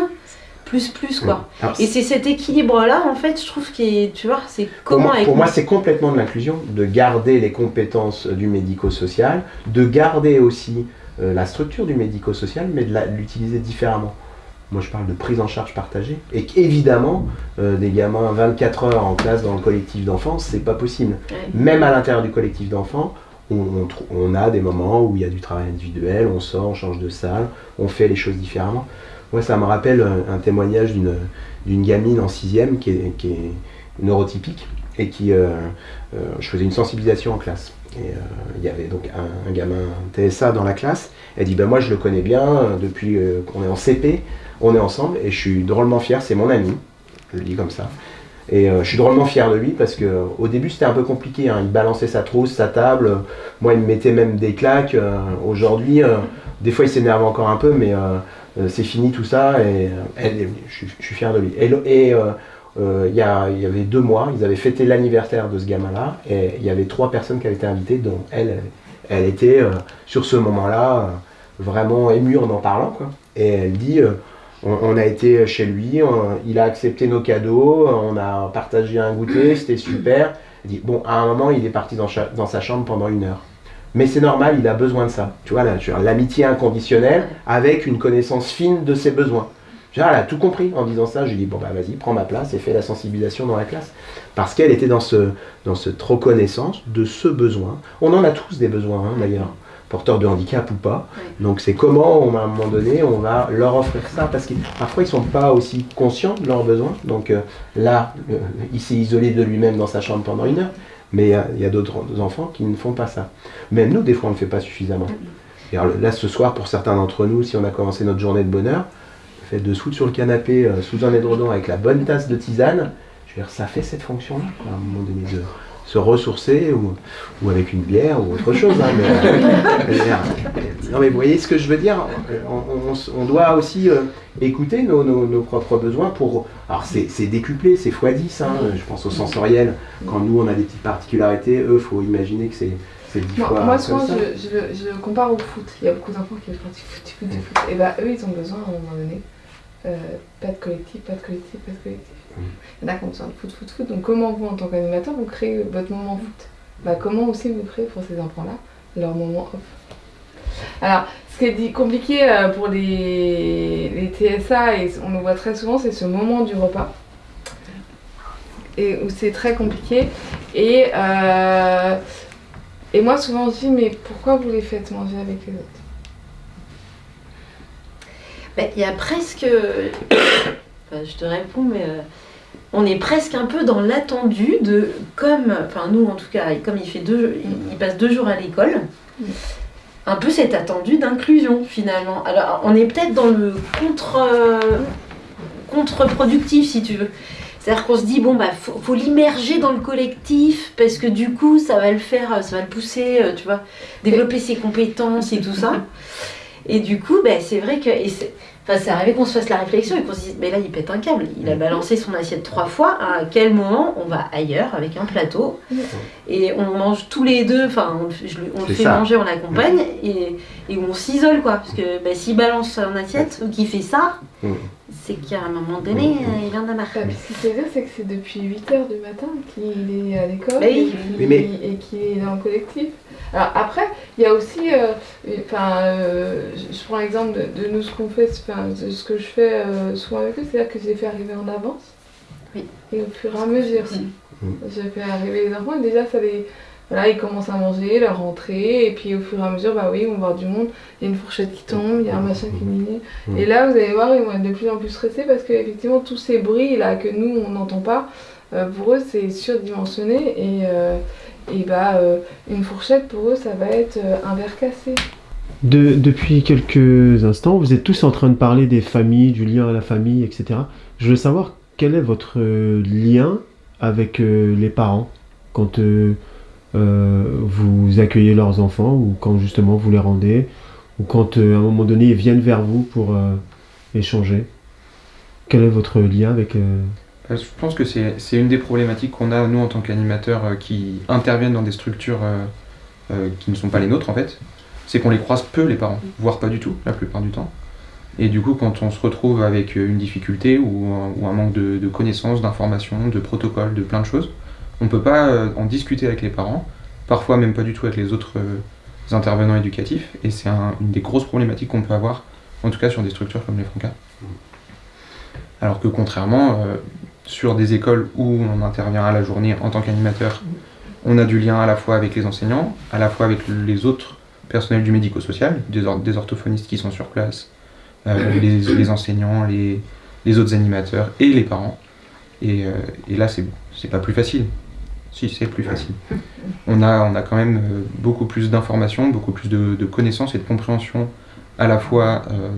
S4: plus plus quoi.
S2: Alors,
S4: Et c'est cet équilibre-là, en fait, je trouve qui est, tu vois, c'est
S2: Pour
S4: comment
S2: moi,
S4: avec
S2: pour moi, c'est complètement de l'inclusion, de garder les compétences du médico-social, de garder aussi euh, la structure du médico-social, mais de l'utiliser différemment. Moi, je parle de prise en charge partagée. Et qu'évidemment, euh, des gamins 24 heures en classe dans le collectif d'enfants, c'est pas possible.
S4: Ouais.
S2: Même à l'intérieur du collectif d'enfants, on, on trou- on a des moments où il y a du travail individuel, on sort, on change de salle, on fait les choses différemment. Moi, ça me rappelle un, témoignage d'une gamine en sixième qui est, qui est neurotypique et qui, euh, euh, je faisais une sensibilisation en classe. Et euh, il y avait donc un, gamin TSA dans la classe. Elle dit, ben moi je le connais bien depuis qu'on est en CP, on est ensemble et je suis drôlement fier, c'est mon ami, je le dis comme ça. Et je suis drôlement fier de lui parce que euh, au début c'était un peu compliqué, hein. il balançait sa trousse, sa table, moi il me mettait même des claques. Aujourd'hui, des fois il s'énerve encore un peu, mais c'est fini tout ça et euh, elle- je, suis- je suis fier de lui. Et, euh, euh, il y, avait deux mois, ils avaient fêté l'anniversaire de ce gamin-là, et il y avait trois personnes qui avaient été invitées, dont elle, elle, était euh, sur ce moment-là euh, vraiment émue en en parlant. Quoi. Et elle dit, euh, on, on a été chez lui, on- il a accepté nos cadeaux, on a partagé un goûter, c'était super. Elle dit, bon, à un moment, il est parti dans sa chambre pendant une heure. Mais c'est normal, il a besoin de ça. Tu vois, l'amitié inconditionnelle avec une connaissance fine de ses besoins. Elle a tout compris en disant ça. Je lui dis, bon, bah vas-y, prends ma place et fais la sensibilisation dans la classe. Parce qu'elle était dans, ce, dans cette reconnaissance de ce besoin. On en a tous des besoins, hein, d'ailleurs, porteurs de handicap ou pas. Donc c'est comment, on- à un moment donné, on va leur offrir ça? Parce que parfois, ils ne sont pas aussi conscients de leurs besoins. Donc euh, là, euh, il s'est isolé de lui-même dans sa chambre pendant une heure. Mais il y a d'autres enfants qui ne font pas ça. Même nous, des fois, on ne fait pas suffisamment. Alors, là, ce soir, pour certains d'entre nous, si on a commencé notre journée de bonheur, le fait de se foutre sur le canapé, euh, sous un édredon avec la bonne tasse de tisane, je veux dire, ça fait cette fonction-là, à un moment donné, de se ressourcer, ou, ou avec une bière, ou autre chose. hein, mais, euh, dire, non, mais vous voyez ce que je veux dire on, on s- on doit aussi euh, écouter nos, nos- nos propres besoins pour... Alors, c'est c'est décuplé, c'est x10, hein, je pense au sensoriel. Quand nous, on a des petites particularités, eux, faut imaginer que c'est c'est dix
S3: Moi,
S2: fois
S3: moi, souvent, je, je, le- je le compare au foot. Il y a beaucoup d'enfants qui font du foot, du foot, du foot. Et bah, eux, ils ont besoin, à un moment donné, euh, pas de collectif, pas de collectif, pas de collectif. Il y en a qui ont besoin de foot, foot, foot. Donc, comment vous, en tant qu'animateur, vous créez votre moment foot? Bah, Comment aussi vous créez pour ces enfants-là leur moment off? Alors, ce qui est dit- compliqué euh, pour les, les TSA, et on le voit très souvent, c'est ce moment du repas. Et où c'est très compliqué. Et, euh, et moi, souvent, je dis, mais pourquoi vous les faites manger avec les autres?
S4: Ben, Il y a presque. Enfin, je te réponds, mais euh, on est presque un peu dans l'attendu de. Comme. Enfin, nous en tout cas, comme il, fait deux, il, passe deux jours à l'école, un peu cet attendu d'inclusion finalement. Alors, on est peut-être dans le contre. contre-productif si tu veux. C'est-à-dire qu'on se dit, bon, bah, faut, l'immerger dans le collectif parce que du coup, ça va le faire, ça va le pousser, euh, tu vois, développer ses compétences et tout ça. Et du coup, ben, c'est vrai que. Enfin, c'est arrivé qu'on se fasse la réflexion et qu'on se dise, mais là, il pète un câble. Il a balancé son assiette trois fois. À quel moment on va ailleurs avec un plateau et on mange tous les deux, enfin, on, le fait- je le- on le
S2: C'est
S4: fait
S2: ça.
S4: manger, on l'accompagne et, et on s'isole, quoi. Parce que ben, s'il balance son assiette ou qu'il fait ça,
S2: Mm.
S4: C'est qu'à un moment donné, euh, il en a marre.
S3: Bah, puis ce qu'il faut dire, c'est que c'est depuis 8h du matin qu'il est à l'école et
S4: oui.
S3: qu'il
S2: Oui, mais-
S3: et qu'il est dans le collectif. Alors après, il y a aussi, euh, enfin, euh, je je prends l'exemple de, de nous ce qu'on fait, enfin, de ce que je fais euh, souvent avec eux, c'est-à-dire que je les fais arriver en avance.
S4: Oui.
S3: Et au fur et à mesure,
S2: Mm.
S3: je fais arriver les enfants et déjà ça les, voilà, ils commencent à manger, leur rentrée, et puis au fur et à mesure, bah oui, on va voir du monde, il y a une fourchette qui tombe, il y a un machin qui mine.
S2: Mhm.
S3: Et là, vous allez voir, ils vont être de plus en plus stressés parce qu'effectivement, tous ces bruits là que nous, on n'entend pas, euh, pour eux, c'est surdimensionné, et, euh, et bah, euh, une fourchette, pour eux, ça va être un verre cassé.
S1: De- depuis quelques instants, vous êtes tous en train de parler des familles, du lien à la famille, etc. Je veux savoir quel est votre lien avec les parents quand vous accueillez leurs enfants ou quand justement vous les rendez ou quand euh, à un moment donné ils viennent vers vous pour euh, échanger. Quel est votre lien avec... euh,
S7: Euh, Je pense que c'est une des problématiques qu'on a, nous, en tant qu'animateurs euh, qui interviennent dans des structures euh, euh, qui ne sont pas les nôtres, en fait. C'est qu'on les croise peu, les parents, voire pas du tout, la plupart du temps. Et du coup, quand on se retrouve avec euh, une difficulté ou un, ou un manque de, de connaissances, d'informations, de protocoles, de plein de choses, on ne peut pas euh, en discuter avec les parents, parfois même pas du tout avec les autres euh, intervenants éducatifs. Et c'est un- une des grosses problématiques qu'on peut avoir, en tout cas sur des structures comme les Francas. Alors que contrairement, euh, sur des écoles où on intervient à la journée en tant qu'animateur, on a du lien à la fois avec les enseignants, à la fois avec les autres personnels du médico-social, des, or- des orthophonistes qui sont sur place, euh, les, les enseignants, les, les autres animateurs et les parents. Et, euh, et là, c'est c'est pas plus facile. Si, c'est plus facile. On a, on a quand même euh, beaucoup plus d'informations, beaucoup plus de, de connaissances et de compréhension à la fois euh,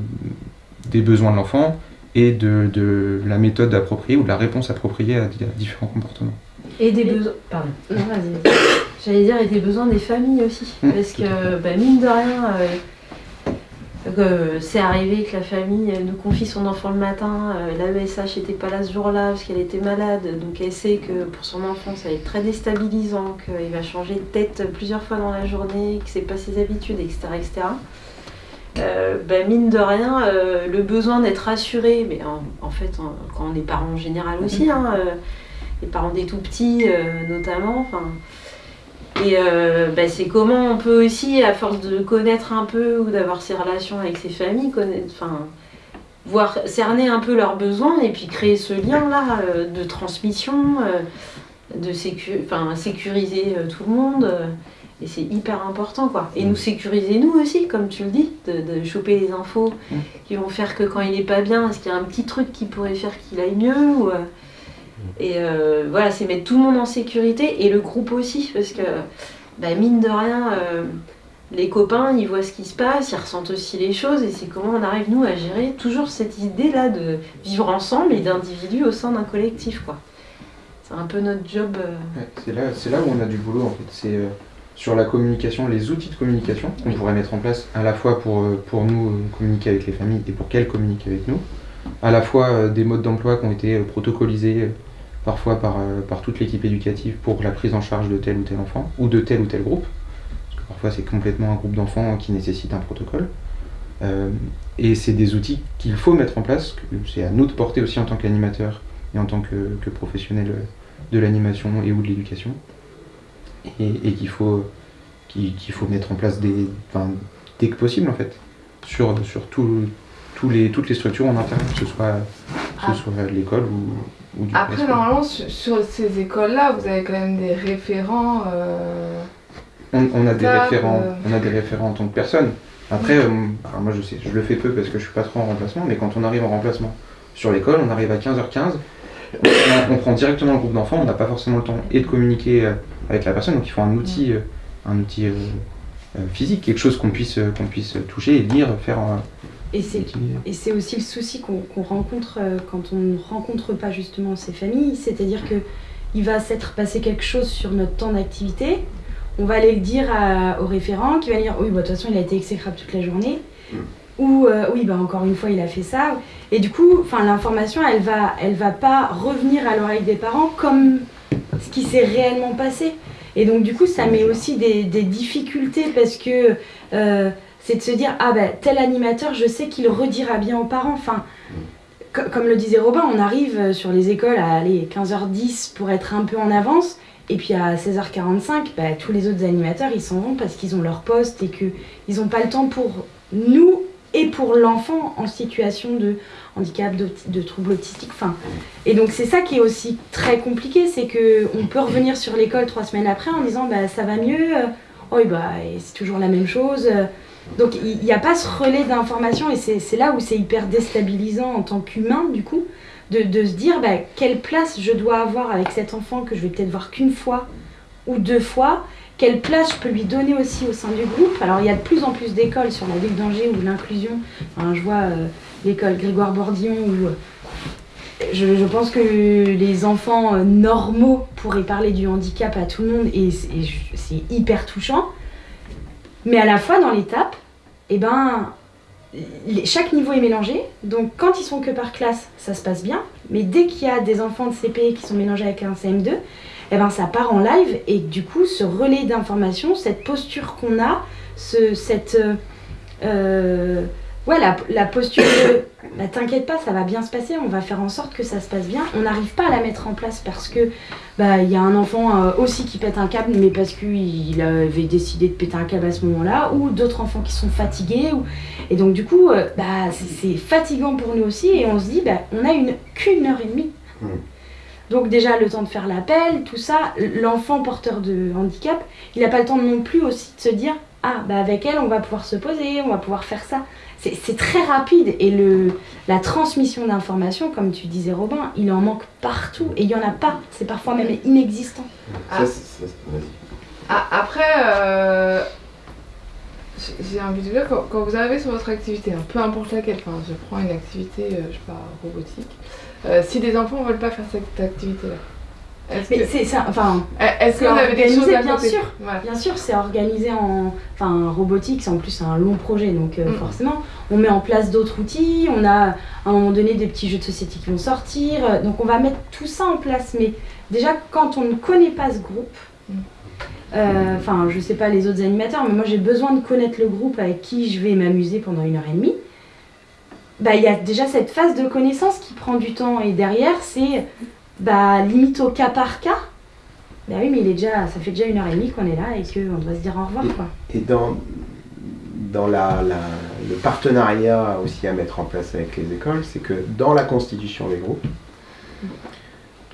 S7: des besoins de l'enfant et de, de la méthode appropriée ou de la réponse appropriée à, di- à différents comportements.
S4: Et des besoins. Pardon. Non, vas-y. J'allais dire, et des besoins des familles aussi.
S7: Mmh,
S4: Parce que, bah, mine de rien, euh, euh, c'est arrivé que la famille elle nous confie son enfant le matin. euh, la n'était pas là ce jour-là parce qu'elle était malade. Donc elle sait que pour son enfant, ça va être très déstabilisant, qu'il va changer de tête plusieurs fois dans la journée, que c'est pas ses habitudes, etc. etc. Euh, bah, mine de rien, euh, le besoin d'être rassuré, mais en, en fait, en- quand on est parent en général aussi, hein, euh, les parents des tout petits notamment. Enfin, et euh, bah, c'est comment on peut aussi, à force de connaître un peu ou d'avoir ces relations avec ces familles, connaître, enfin, voir cerner un peu leurs besoins et puis créer ce lien-là euh, de transmission, euh, de sécu sécuriser tout le monde. et c'est hyper important quoi. Et nous sécuriser nous aussi, comme tu le dis, de, de choper les infos
S7: Mm.
S4: qui vont faire que quand il est pas bien, est-ce qu'il y a un petit truc qui pourrait faire qu'il aille mieux ou, Et euh, voilà, c'est mettre tout le monde en sécurité et le groupe aussi, parce que bah, mine de rien, euh, les copains, ils voient ce qui se passe, ils ressentent aussi les choses et c'est comment on arrive nous à gérer toujours cette idée-là de vivre ensemble et d'individus au sein d'un collectif quoi. C'est un peu notre job. euh,
S7: c'est là, où on a du boulot en fait. C'est euh, sur la communication, les outils de communication qu'on pourrait mettre en place à la fois pour, pour nous communiquer avec les familles et pour qu'elles communiquent avec nous. À la fois des modes d'emploi qui ont été protocolisés parfois par, euh, par toute l'équipe éducative pour la prise en charge de tel ou tel enfant ou de tel ou tel groupe. Parce que parfois c'est complètement un groupe d'enfants qui nécessite un protocole. Euh, et c'est des outils qu'il faut mettre en place, c'est à nous de porter aussi en tant qu'animateur et en tant que, que professionnel de l'animation et ou de l'éducation et, et qu'il faut, faut mettre en place des, enfin, dès que possible en fait sur, sur tout- les, toutes les structures en interne, que ce soit, que
S3: Ah.
S7: ce soit l'école ou, ou du
S3: Après, normalement, sur, sur ces écoles-là, vous avez quand même des référents. euh,
S7: on, on a des référents,
S3: euh,
S7: on a des référents en tant que personne. Après, euh, moi je sais, je le fais peu parce que je suis pas trop en remplacement, mais quand on arrive en remplacement sur l'école, on arrive à 15h15, on, on prend directement le groupe d'enfants, on n'a pas forcément le temps et de communiquer avec la personne, donc il faut un outil, un outil physique, quelque chose qu'on puisse, qu'on puisse toucher lire, faire.
S5: Et c'est
S7: utiliser.
S5: Et c'est aussi le souci qu'on rencontre euh, quand on ne rencontre pas justement ces familles, c'est-à-dire que il va s'être passé quelque chose sur notre temps d'activité, on va aller le dire à- au référent qui va dire oui, bah, de toute façon il a été exécrable toute la journée, ou euh, oui, bah, encore une fois il a fait ça, et du coup, l'information elle va, elle va pas revenir à l'oreille des parents comme ce qui s'est réellement passé. Et donc du coup ça met aussi des, des difficultés parce que euh, c'est de se dire ah ben tel animateur je sais qu'il redira bien aux parents enfin co- comme le disait Robin on arrive euh, sur les écoles à aller 15h10 pour être un peu en avance et puis à 16h45 bah, tous les autres animateurs ils s'en vont parce qu'ils ont leur poste et que ils n'ont pas le temps pour nous et pour l'enfant en situation de handicap, de, de trouble autistique. Enfin, et donc c'est ça qui est aussi très compliqué, c'est que on peut revenir sur l'école trois semaines après en disant bah ça va mieux, euh, oh bah c'est toujours la même chose. Donc il n'y a pas ce relais d'information et c'est là où c'est hyper déstabilisant en tant qu'humain du coup de, se dire bah, quelle place je dois avoir avec cet enfant que je vais peut-être voir qu'une fois ou deux fois quelle place je peux lui donner aussi au sein du groupe. Alors il y a de plus en plus d'écoles sur la ville d'Angers où l'inclusion, je vois euh, l'école Grégoire Bordillon où euh, je, je, pense que les enfants euh, normaux pourraient parler du handicap à tout le monde et c'est hyper touchant. Mais à la fois dans l'étape, eh ben, chaque niveau est mélangé. Donc quand ils sont que par classe, ça se passe bien. Mais dès qu'il y a des enfants de CP qui sont mélangés avec un CM2, eh ben, ça part en live et du coup, ce relais d'information, cette posture qu'on a, ce, cette, euh, ouais, la, la, posture de bah, t'inquiète pas, ça va bien se passer, on va faire en sorte que ça se passe bien. On n'arrive pas à la mettre en place parce que bah il y a un enfant euh, aussi qui pète un câble, mais parce qu'il avait décidé de péter un câble à ce moment-là, ou d'autres enfants qui sont fatigués. Ou... Et donc du coup, euh, bah, c'est fatigant pour nous aussi et on se dit, bah, on a une qu'une heure et demie. Mmh. Donc déjà le temps de faire l'appel, tout ça, l'enfant porteur de handicap, il n'a pas le temps non plus aussi de se dire ah bah avec elle on va pouvoir se poser, on va pouvoir faire ça. C'est très rapide et le, la transmission d'informations, comme tu disais Robin, il en manque partout et il n'y en a pas, c'est parfois même inexistant.
S3: Ah. Ah, après, euh, j'ai envie de dire, quand, quand, vous arrivez sur votre activité, hein, peu importe laquelle, enfin, je prends une activité, euh, je sais pas, robotique, euh, si des enfants ne veulent pas faire cette activité-là,
S5: mais c'est ça, enfin.
S3: Est-ce que vous avez des choses à
S5: bien sûr, bien sûr, c'est organisé en, enfin, robotique, c'est en plus un long projet, donc euh, mm. forcément, on met en place d'autres outils, on a à un moment donné des petits jeux de société qui vont sortir, euh, donc on va mettre tout ça en place. Mais déjà, quand on ne connaît pas ce groupe, mm. euh, enfin, je sais pas les autres animateurs, mais moi j'ai besoin de connaître le groupe avec qui je vais m'amuser pendant une heure et demie. Bah, il y a déjà cette phase de connaissance qui prend du temps et derrière c'est bah, limite au cas par cas. Bah oui, mais il est déjà, ça fait déjà une heure et demie qu'on est là et qu'on doit se dire au revoir. Quoi.
S2: Et dans, dans la, la, le partenariat aussi à mettre en place avec les écoles, c'est que dans la constitution des groupes,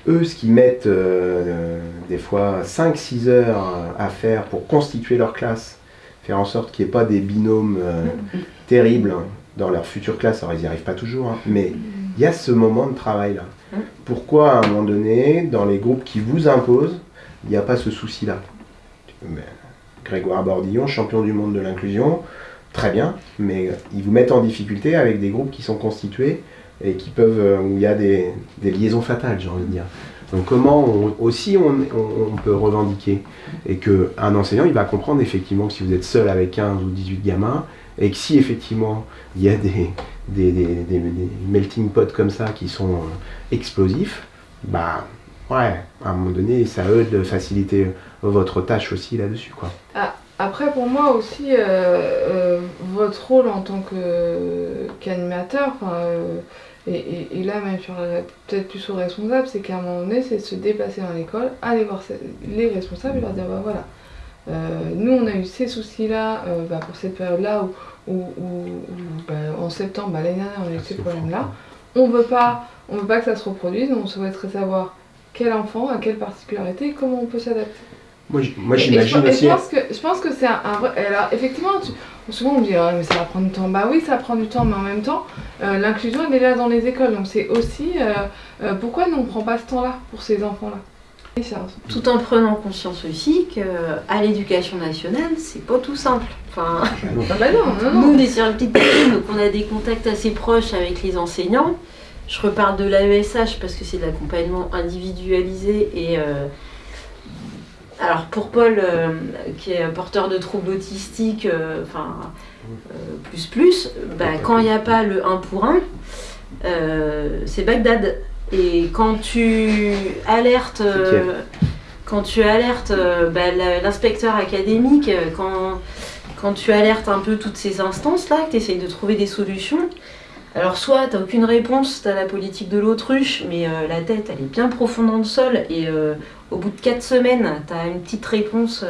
S2: eux, ce qu'ils mettent euh, des fois 5-6 heures à faire pour constituer leur classe, faire en sorte qu'il n'y ait pas des binômes euh, terribles dans leur future classe, alors ils n'y arrivent pas toujours, hein, mais il y a ce moment de travail-là. Pourquoi à un moment donné, dans les groupes qui vous imposent, il n'y a pas ce souci-là Grégoire Bordillon, champion du monde de l'inclusion, très bien, mais ils vous mettent en difficulté avec des groupes qui sont constitués et qui peuvent, euh, où il y a des, liaisons fatales, j'ai envie de dire. Donc comment aussi on, peut revendiquer et qu'un enseignant il va comprendre effectivement que si vous êtes seul avec 15 ou 18 gamins et que si effectivement il y a des, melting pots comme ça qui sont euh, explosifs, bah ouais, à un moment donné, ça aide de faciliter votre tâche aussi là-dessus.
S3: Ah, après, pour moi aussi, euh, euh, votre rôle en tant qu'animateur, et, et, là même sur peut-être plus aux responsables, c'est qu'à un moment donné, c'est de se déplacer dans l'école, aller voir les responsables et leur dire bah voilà, nous on a eu ces soucis-là bah, pour cette période-là où ou, bah, en septembre, bah, l'année dernière, on a eu ces problèmes-là. On veut pas, on veut pas que ça se reproduise, on souhaiterait savoir quel enfant, à quelle particularité, comment on peut s'adapter.
S2: Moi, j'imagine aussi.
S3: Je pense que, je pense que c'est un, vrai. Alors, effectivement, souvent on me dit, ah, mais ça va prendre du temps. Bah oui, ça prend du temps, mais en même temps, euh, l'inclusion, elle est là dans les écoles. Donc, c'est aussi euh, euh, pourquoi nous, on ne prend pas ce temps-là pour ces enfants-là?
S4: Tout en prenant conscience aussi qu'à l'éducation nationale, c'est pas tout simple. Enfin,
S3: ah bah non,
S4: nous, on est sur une petite donc on a des contacts assez proches avec les enseignants. Je reparle de l'AESH parce que c'est de l'accompagnement individualisé et euh, alors pour Paul, euh, qui est porteur de troubles autistiques, euh, enfin plus plus, bah, quand il n'y a pas le 1 pour 1, c'est Bagdad. Et quand tu alertes, euh, quand tu alertes euh, bah, l'inspecteur académique, euh, quand, quand tu alertes un peu toutes ces instances-là, que tu essayes de trouver des solutions, alors soit tu n'as aucune réponse, tu as la politique de l'autruche, mais la tête elle est bien profonde dans le sol, et au bout de 4 semaines, tu as une petite réponse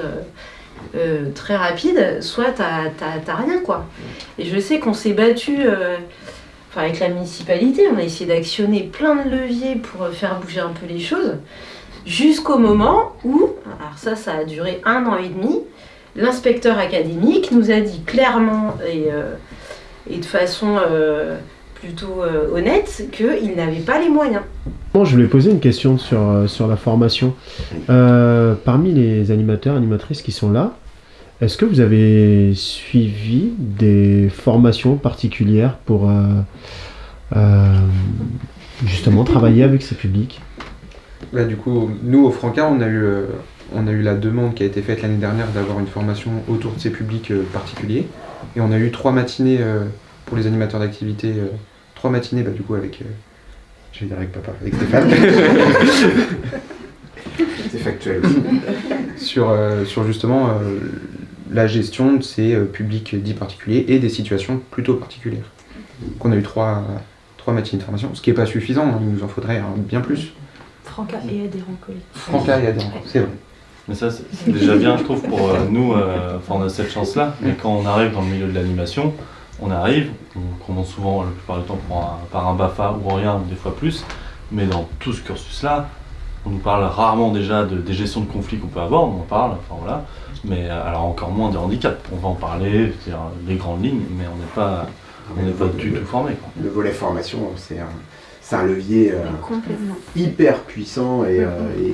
S4: euh, très rapide, soit t'as rien quoi. Et je sais qu'on s'est battu avec la municipalité, on a essayé d'actionner plein de leviers pour faire bouger un peu les choses, jusqu'au moment où, alors ça ça a duré un an et demi, l'inspecteur académique nous a dit clairement et, de façon plutôt euh, honnête qu'il n'avait pas les moyens.
S1: Bon, je voulais poser une question sur, euh, sur la formation. Euh, parmi les animateurs, animatrices qui sont là, est-ce que vous avez suivi des formations particulières pour justement travailler avec ces publics?
S7: Bah, Du coup, nous au Franca, on a eu, on a eu la demande qui a été faite l'année dernière d'avoir une formation autour de ces publics particuliers. Et on a eu trois matinées pour les animateurs d'activité, euh, trois matinées bah, du coup avec, euh, je vais dire avec papa, avec Stéphane.
S2: C'est factuel.
S7: sur, euh, sur justement la gestion de ces publics dits particuliers et des situations plutôt particulières. qu'on a eu trois, trois matinées de formation, ce qui n'est pas suffisant, hein, il nous en faudrait bien plus.
S5: Franca et adhérents
S7: Franca et adhérents, c'est vrai.
S8: Mais ça, c'est déjà bien, je trouve, pour nous. Enfin, on a cette chance-là. Mais quand on arrive dans le milieu de l'animation, on arrive, on commence souvent la plupart du temps par un, BAFA ou rien, ou des fois plus, mais dans tout ce cursus-là, on nous parle rarement déjà de, des gestions de conflits qu'on peut avoir, on en parle, enfin voilà, mais alors encore moins des handicaps. On va en parler, c'est les grandes lignes, mais on n'est pas, on n'est pas du tout formé.
S2: Le volet formation, c'est un, un, levier euh, hyper puissant et, euh,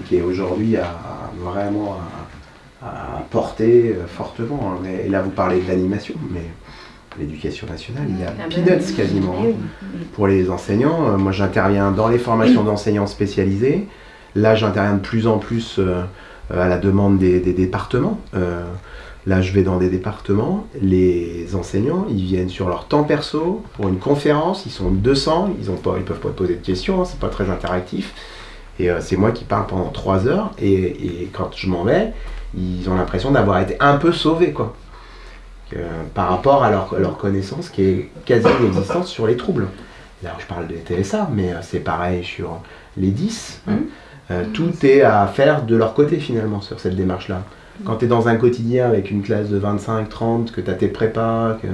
S2: qui est aujourd'hui à, vraiment à, porter euh, fortement. Hein. Et là, vous parlez de l'animation, mais l'éducation nationale, il y a ah bah peanuts quasiment pour les enseignants. Euh, moi, j'interviens dans les formations d'enseignants spécialisés. Là, j'interviens de plus en plus euh, à la demande des, départements. Euh, là, je vais dans des départements. Les enseignants, ils viennent sur leur temps perso pour une conférence. Ils sont 200. Ils ne peuvent pas poser de questions. Hein, c'est pas très interactif. Et c'est moi qui parle pendant 3 heures. Et, et quand je m'en vais, ils ont l'impression d'avoir été un peu sauvés, quoi par rapport à leur, leur, connaissance qui est quasi inexistante sur les troubles. Alors je parle des TSA, mais euh, c'est pareil sur les 10. Hein. Mmh. Euh, tout est à faire de leur côté finalement sur cette démarche-là. Quand tu es dans un quotidien avec une classe de 25, 30, que tu as tes prépas, que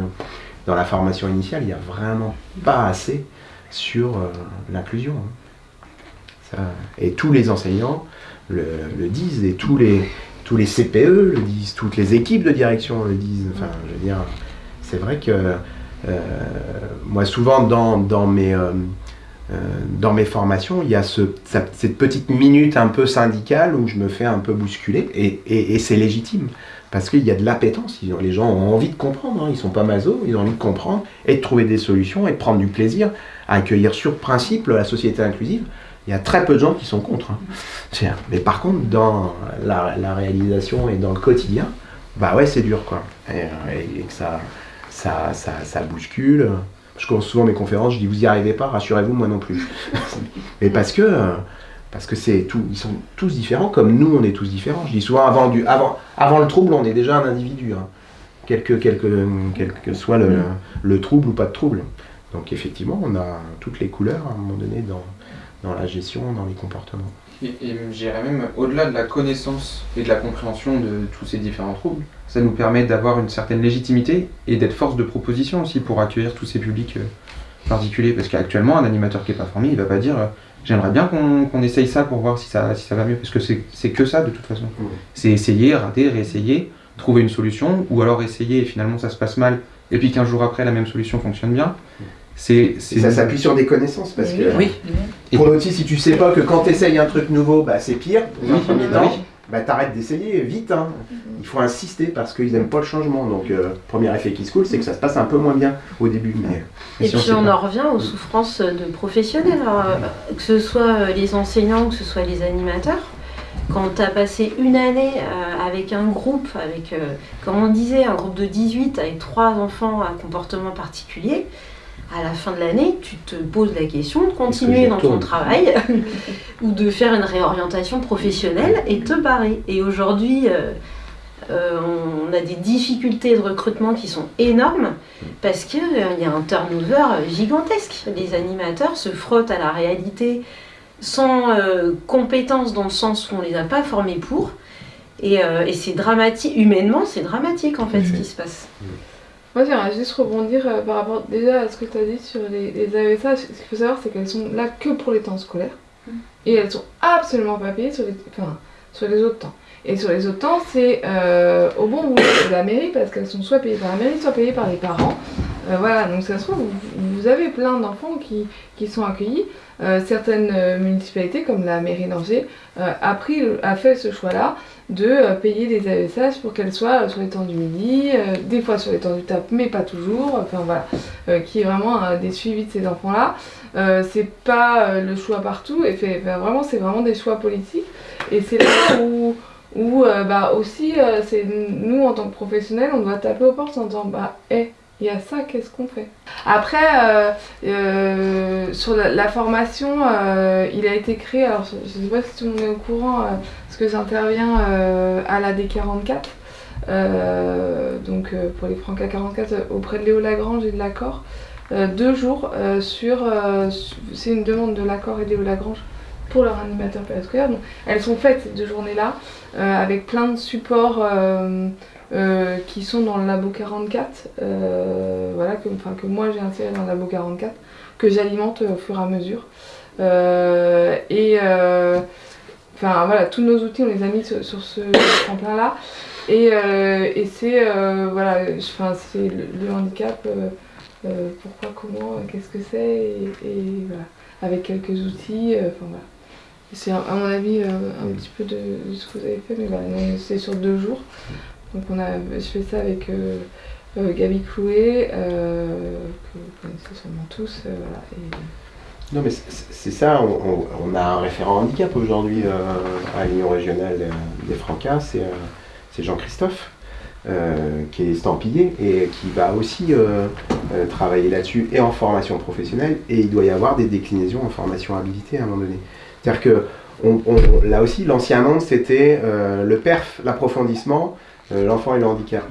S2: dans la formation initiale, il n'y a vraiment pas assez sur euh, l'inclusion. Hein. Et tous les enseignants le, le, disent et tous les, tous les CPE le disent, toutes les équipes de direction le disent. Enfin, je veux dire, c'est vrai que euh, moi, souvent dans, mes, euh, euh, dans mes formations, il y a cette petite minute un peu syndicale où je me fais un peu bousculer, et, c'est légitime. Parce qu'il y a de l'appétence, les gens ont envie de comprendre, hein. ils sont pas maso, ils ont envie de comprendre et de trouver des solutions et de prendre du plaisir à accueillir sur principe la société inclusive il y a très peu de gens qui sont contre. Hein. Mais par contre, dans la, réalisation et dans le quotidien, bah ouais, c'est dur, quoi. Et, que ça, ça, ça, bouscule. Je commence souvent mes conférences, je dis, vous n'y arrivez pas, rassurez-vous, moi non plus. Mais parce que, parce que c'est ils sont tous différents, comme nous, on est tous différents. Je dis souvent, avant, le trouble, on est déjà un individu. Hein. Quel, que, quel, que, soit le, le trouble ou pas de trouble. Donc effectivement, on a toutes les couleurs à un moment donné dans, dans la gestion, dans les comportements.
S7: Et, et j'irais même au-delà de la connaissance et de la compréhension de tous ces différents troubles, ça nous permet d'avoir une certaine légitimité et d'être force de proposition aussi pour accueillir tous ces publics euh, particuliers. Parce qu'actuellement, un animateur qui n'est pas formé, il va pas dire euh, j'aimerais bien qu'on essaye ça pour voir si ça, si ça va mieux. Parce que c'est que ça de toute façon. C'est essayer, rater, réessayer, trouver une solution, ou alors essayer et finalement ça se passe mal, et puis qu'un jour après la même solution fonctionne bien.
S2: C'est, ça s'appuie sur des connaissances parce que
S4: oui.
S2: pour l'outil, si tu sais pas que quand tu essayes un truc nouveau, bah, c'est pire, dans un premier temps, bah, t'arrêtes d'essayer vite. Hein. Il faut insister parce qu'ils n'aiment pas le changement. Donc, euh, premier effet qui se coule, c'est que ça se passe un peu moins bien au début. Mais,
S4: et puis, on, en revient aux souffrances de professionnels, hein. que ce soit les enseignants, que ce soit les animateurs. Quand tu as passé une année euh, avec un groupe, avec, euh, comme on disait, un groupe de 18 avec trois enfants à comportement particulier, à la fin de l'année, tu te poses la question de continuer dans ton travail ou de faire une réorientation professionnelle et te barrer. Et aujourd'hui, euh, euh, on a des difficultés de recrutement qui sont énormes parce qu'il euh, y a un turnover gigantesque. Les animateurs se frottent à la réalité sans compétences dans le sens où on ne les a pas formés pour. Et, et c'est dramatique, humainement, c'est dramatique en fait ce qui se passe.
S3: Moi, j'aimerais juste rebondir euh, par rapport déjà à ce que tu as dit sur les, les AESH. Ce qu'il faut savoir, c'est qu'elles sont là que pour les temps scolaires.
S4: Mm.
S3: Et elles sont absolument pas payées sur les, enfin, sur les autres temps. Et sur les autres temps, c'est euh, au bon bout de la mairie, parce qu'elles sont soit payées par la mairie, soit payées par les parents. Euh, voilà, donc ça se trouve, vous, vous avez plein d'enfants qui, qui sont accueillis. Euh, certaines euh, municipalités, comme la mairie d'Angers, euh, a, fait ce choix-là de payer des AESH pour qu'elles soient sur les temps du midi, des fois sur les temps du TAP, mais pas toujours. Enfin voilà, qui est vraiment des suivis de ces enfants-là. C'est pas le choix partout, et enfin, vraiment, c'est vraiment des choix politiques. Et c'est là où, où bah, aussi, c'est nous en tant que professionnels, on doit taper aux portes en disant bah, hé, il y a ça, qu'est-ce qu'on fait? Après, euh, euh, sur la, formation, euh, il a été créé, alors je ne sais pas si tout le monde est au courant, parce que j'interviens à la D44, euh, donc pour les Franca 44 euh, auprès de Léo Lagrange et de l'accord, deux jours sur, su- c'est une demande de l'accord et de Léo Lagrange pour leur animateur périscolaire. Elles sont faites ces deux journées-là avec plein de supports euh, qui sont dans le labo 44, euh, voilà, que, que moi j'ai inséré dans le labo 44, que j'alimente au fur et à mesure. Euh, et enfin voilà, tous nos outils on les a mis sur, sur ce tremplin-là. Et, euh, et c'est voilà, c'est le, le handicap, pourquoi, comment, qu'est-ce que c'est, et, et voilà, avec quelques outils, enfin voilà. C'est à mon avis euh, un petit peu de, de ce que vous avez fait, mais voilà, c'est sur deux jours. Donc on a, je fais ça avec euh, euh, Gabi Clouet, euh, que vous connaissez sûrement tous, euh,
S2: Non, mais c'est- ça, on, a un référent handicap aujourd'hui à l'Union régionale des Francas, c'est Jean-Christophe, qui est estampillé et qui va aussi travailler là-dessus et en formation professionnelle, et il doit y avoir des déclinaisons en formation habilité à un moment donné. C'est-à-dire que là aussi, l'ancien monde, c'était le perf, l'approfondissement, l'enfant et le handicap.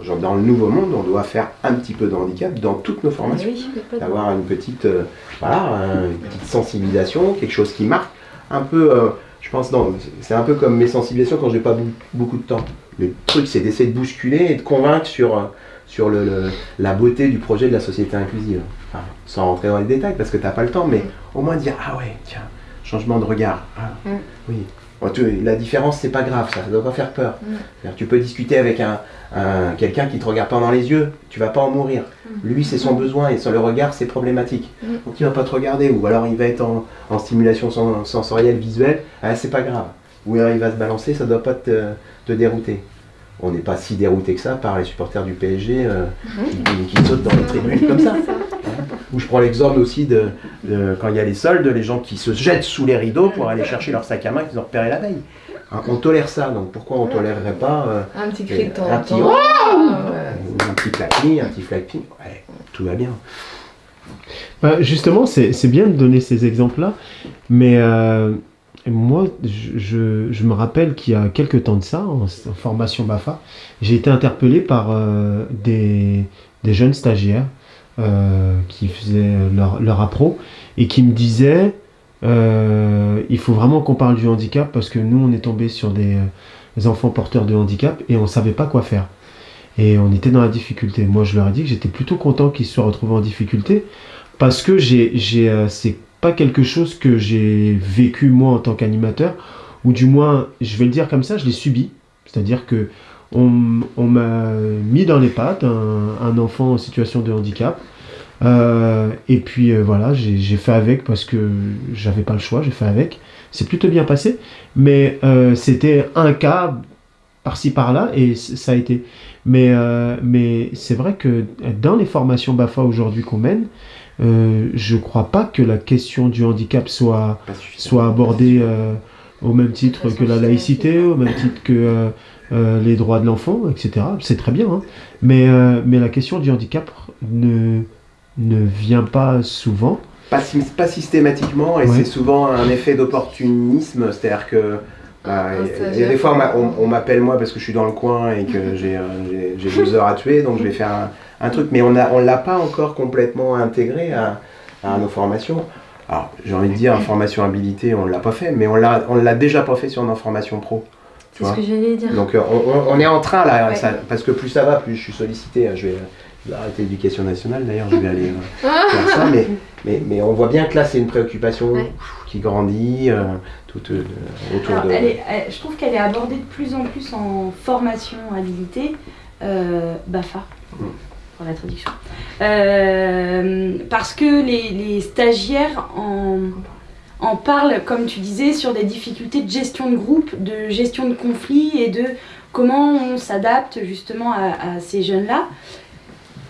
S2: Genre, dans le nouveau monde, on doit faire un petit peu de handicap dans toutes nos formations
S4: Oui,
S2: d'avoir une petite, euh, voilà, euh, une petite sensibilisation, quelque chose qui marque. Un peu, euh, je pense, c'est un peu comme mes sensibilisations quand j'ai pas bou- beaucoup de temps. Le truc, c'est d'essayer de bousculer et de convaincre sur, euh, sur le, le- la beauté du projet de la société inclusive. Enfin, sans rentrer dans les détails parce que t'as pas le temps, mais au moins dire ah ouais, tiens, changement de regard. Ah,
S4: Mm.
S2: Oui. Bon, tu- la différence, c'est pas grave, ça, ça doit pas faire peur.
S4: Mm.
S2: Tu peux discuter avec un, un- quelqu'un qui te regarde pas dans les yeux, tu vas pas en mourir. Lui, c'est son besoin et sur le regard, c'est problématique.
S3: Mm.
S2: Donc il va pas te regarder, ou alors il va être en, en stimulation sen- sensorielle, visuelle, ah, c'est pas grave. Ou alors il va se balancer, ça doit pas te, te dérouter. On n'est pas si dérouté que ça par les supporters du PSG euh, qui, qui sautent dans les tribunes comme ça. Ou je prends l'exemple aussi de, de quand il y a les soldes, les gens qui se jettent sous les rideaux pour aller chercher leur sac à main qu'ils ont repéré la veille. Hein, on tolère ça, donc pourquoi on tolérerait pas euh,
S3: un petit cri de temps
S2: Un petit
S3: temps.
S2: Waouh
S3: Ah, ouais.
S2: un petit clapping, un petit flapping Ouais, tout va bien.
S1: Bah, justement, c'est c'est bien de donner ces exemples-là, mais euh, moi, je, je- je me rappelle qu'il y a quelques temps de ça, en, en formation BAFA, j'ai été interpellé par euh, des, des jeunes stagiaires euh, qui faisaient leur, leur appro et qui me disaient euh, il faut vraiment qu'on parle du handicap parce que nous, on est tombé sur des, euh, des enfants porteurs de handicap et on savait pas quoi faire. Et on était dans la difficulté. Moi, je leur ai dit que j'étais plutôt content qu'ils se soient retrouvés en difficulté parce que j'ai, j'ai, c'est pas quelque chose que j'ai vécu moi en tant qu'animateur, ou du moins, je vais le dire comme ça, je l'ai subi. C'est-à-dire que on, m'a mis dans les pattes un, un enfant en situation de handicap. Euh, et puis euh, voilà, j'ai, fait avec parce que j'avais pas le choix, j'ai fait avec. C'est plutôt bien passé, mais euh, c'était un cas par-ci par-là et ça a été. Mais, mais c'est vrai que dans les formations BAFA aujourd'hui qu'on mène, je crois pas que la question du handicap soit, soit abordée au même titre que la laïcité, au même titre que euh, euh, les droits de l'enfant, etc. C'est très bien, hein. mais, euh, mais la question du handicap ne, ne vient pas souvent.
S2: Pas, sy- pas systématiquement, et
S1: Ouais.
S2: c'est souvent un effet d'opportunisme, c'est-à-dire que bah, il y a- des fois on m'a- on, on m'appelle moi parce que je suis dans le coin et que j'ai deux heures à tuer, donc je vais faire un, un truc, mais on ne on l'a pas encore complètement intégré à, à nos formations. Alors j'ai envie de dire, en formation habilité, on ne l'a pas fait, mais on l'a on l'a déjà pas fait sur nos formations pro.
S4: C'est ce que j'allais dire.
S2: Donc euh, on, est en train là,
S4: Ouais.
S2: ça- parce que plus ça va, plus je suis sollicité. hein. Je vais, je vais arrêter l'éducation nationale d'ailleurs, je vais aller euh, faire ça. Mais, mais, mais on voit bien que là c'est une préoccupation
S4: Ouais.
S2: qui grandit euh, tout euh, autour
S5: Alors,
S2: de.
S5: elle est- elle- je trouve qu'elle est abordée de plus en plus en formation habilité, euh, BAFA,
S2: Mm.
S5: Pour la traduction. Euh, parce que les, stagiaires en, en parlent, comme tu disais, sur des difficultés de gestion de groupe, de gestion de conflits et de comment on s'adapte justement à, ces jeunes-là.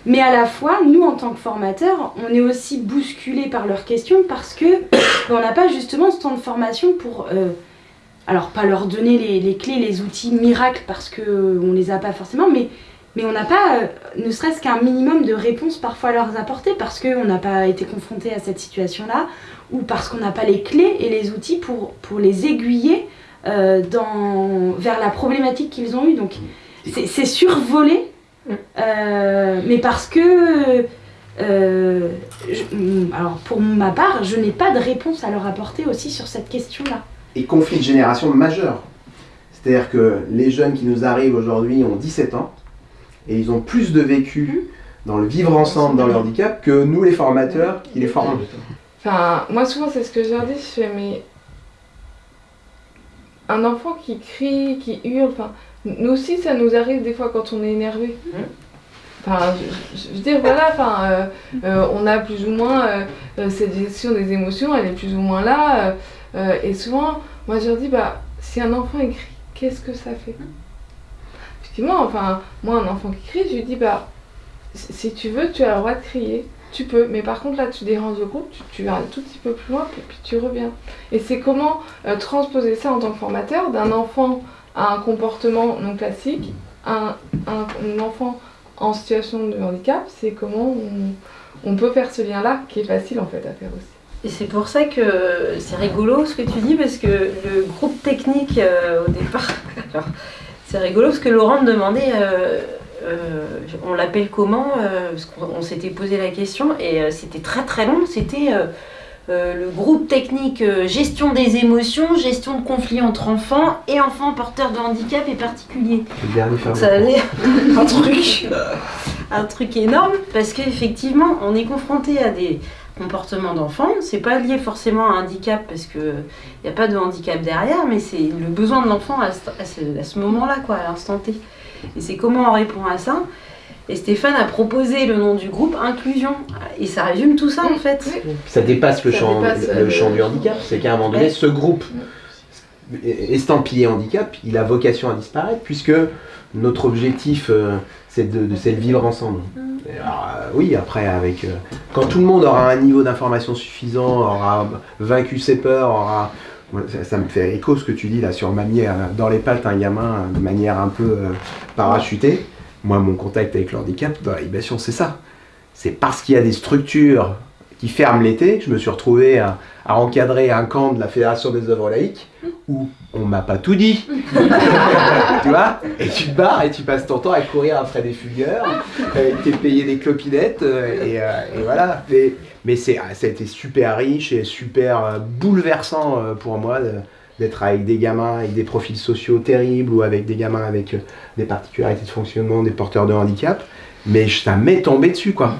S5: Mais à la fois, nous, en tant que formateurs, on est aussi bousculés par leurs questions parce que on n'a pas justement ce temps de formation pour, euh, alors pas leur donner les, les clés, les outils miracles parce que euh, on les a pas forcément, mais mais on n'a pas, euh, ne serait-ce qu'un minimum de réponses parfois à leur apporter parce qu'on n'a pas été confronté à cette situation-là ou parce qu'on n'a pas les clés et les outils pour, pour les aiguiller euh, dans, vers la problématique qu'ils ont eue. Donc c'est c'est survolé, euh, mais parce que, je- mm, alors pour ma part, je n'ai pas de réponse à leur apporter aussi sur cette question-là.
S2: Et conflit de génération majeur. C'est-à-dire que les jeunes qui nous arrivent aujourd'hui ont 17 ans et ils ont plus de vécu dans le vivre ensemble dans le handicap que nous les formateurs qui les formons.
S3: Enfin, moi souvent c'est ce que je leur dis, je fais mais un enfant qui crie, qui hurle, enfin, nous aussi ça nous arrive des fois quand on est énervé. Enfin, je, je- je veux dire, voilà, enfin, euh, euh, on a plus ou moins euh, cette gestion des émotions, elle est plus ou moins là. et souvent, moi je leur dis, bah, si un enfant écrit, qu'est-ce que ça fait? Effectivement, enfin, moi un enfant qui crie, je lui dis, bah, si tu veux, tu as le droit de crier. Tu peux, mais par contre là tu déranges le groupe, tu, vas un tout petit peu plus loin, puis, tu reviens. Et c'est comment euh, transposer ça en tant que formateur d'un enfant à un comportement non classique, un, un, un enfant en situation de handicap, c'est comment on, peut faire ce lien-là qui est facile en fait à faire aussi.
S4: Et c'est pour ça que c'est rigolo ce que tu dis, parce que le groupe technique euh, au départ, c'est rigolo parce que Laurent me demandait, euh, euh, on l'appelle comment euh, Parce qu'on on s'était posé la question et c'était très très long. C'était le groupe technique gestion des émotions, gestion de conflits entre enfants et enfants porteurs de handicap et particuliers.
S2: Le dernier
S4: Donc
S2: ferme.
S4: ça allait un truc, un truc énorme parce qu'effectivement on est confronté à des comportements d'enfants. C'est pas lié forcément à un handicap parce que il n'y a pas de handicap derrière, mais c'est le besoin de l'enfant à ce, à moment-là, quoi, à l'instant T. Et c'est comment on répond à ça. Et Stéphane a proposé le nom du groupe Inclusion. Et ça résume tout ça en fait.
S3: Oui.
S2: Ça dépasse le,
S3: Ça
S2: champ,
S3: dépasse,
S2: le,
S3: euh,
S2: le champ du handicap. C'est qu'à un moment donné,
S4: Ouais.
S2: ce groupe estampillé handicap, il a vocation à disparaître puisque notre objectif, euh, c'est de, de- le vivre ensemble. Alors, euh, oui, après, avec euh, quand tout le monde aura un niveau d'information suffisant, aura vaincu ses peurs, aura ça, ça me fait écho ce que tu dis là sur mamie euh, dans les pattes un gamin de manière un peu euh, parachutée. Moi, mon contact avec le handicap dans l'animation, c'est ça. C'est parce qu'il y a des structures qui ferment l'été je me suis retrouvé à, à encadrer un camp de la Fédération des œuvres laïques où on m'a pas tout dit. tu vois? Et tu te barres et tu passes ton temps à courir après des fugueurs, t'es payé des clopinettes euh, et, euh, et voilà. Mais, mais c'est, ça a été super riche et super euh, bouleversant pour moi d'être avec des gamins avec des profils sociaux terribles ou avec des gamins avec des particularités de fonctionnement, des porteurs de handicap. Mais je- ça m'est tombé dessus quoi.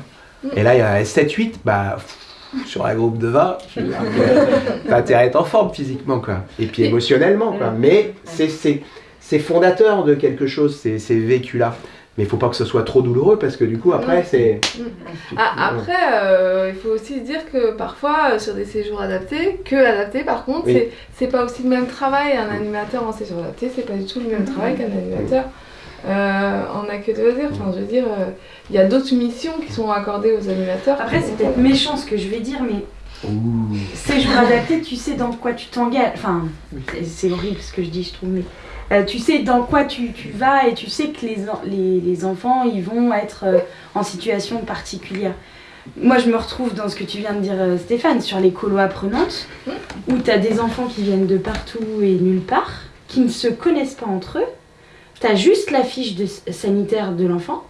S2: Et là, il y a 7-8, bah, pff, sur la groupe de 20, je veux dire que t'as intérêt à être en forme physiquement, quoi. Et puis émotionnellement, quoi. Mais c'est, fondateur de quelque chose, ces, ces vécus-là. Mais il faut pas que ce soit trop douloureux parce que du coup, après, c'est.
S3: Ah, après, euh, il faut aussi se dire que parfois, euh, sur des séjours adaptés, que adaptés par contre,
S2: Oui.
S3: c'est- c'est pas aussi le même travail. Un animateur en séjour adapté, c'est pas du tout le même travail qu'un animateur euh, en accueil de loisirs. Enfin, je veux dire, euh, il y a d'autres missions qui sont accordées aux animateurs.
S5: Après, c'est peut-être méchant ce que je vais dire, mais
S2: Ouh.
S5: séjour adapté, tu sais dans quoi tu t'engages. Enfin, c'est- c'est horrible ce que je dis, je trouve, mais euh, tu sais dans quoi tu, tu vas et tu sais que les, en- les, les enfants, ils vont être euh, en situation particulière. Moi, je me retrouve dans ce que tu viens de dire, Stéphane, sur les colos apprenantes, où tu as des enfants qui viennent de partout et nulle part, qui ne se connaissent pas entre eux. Tu as juste la fiche de sanitaire de l'enfant.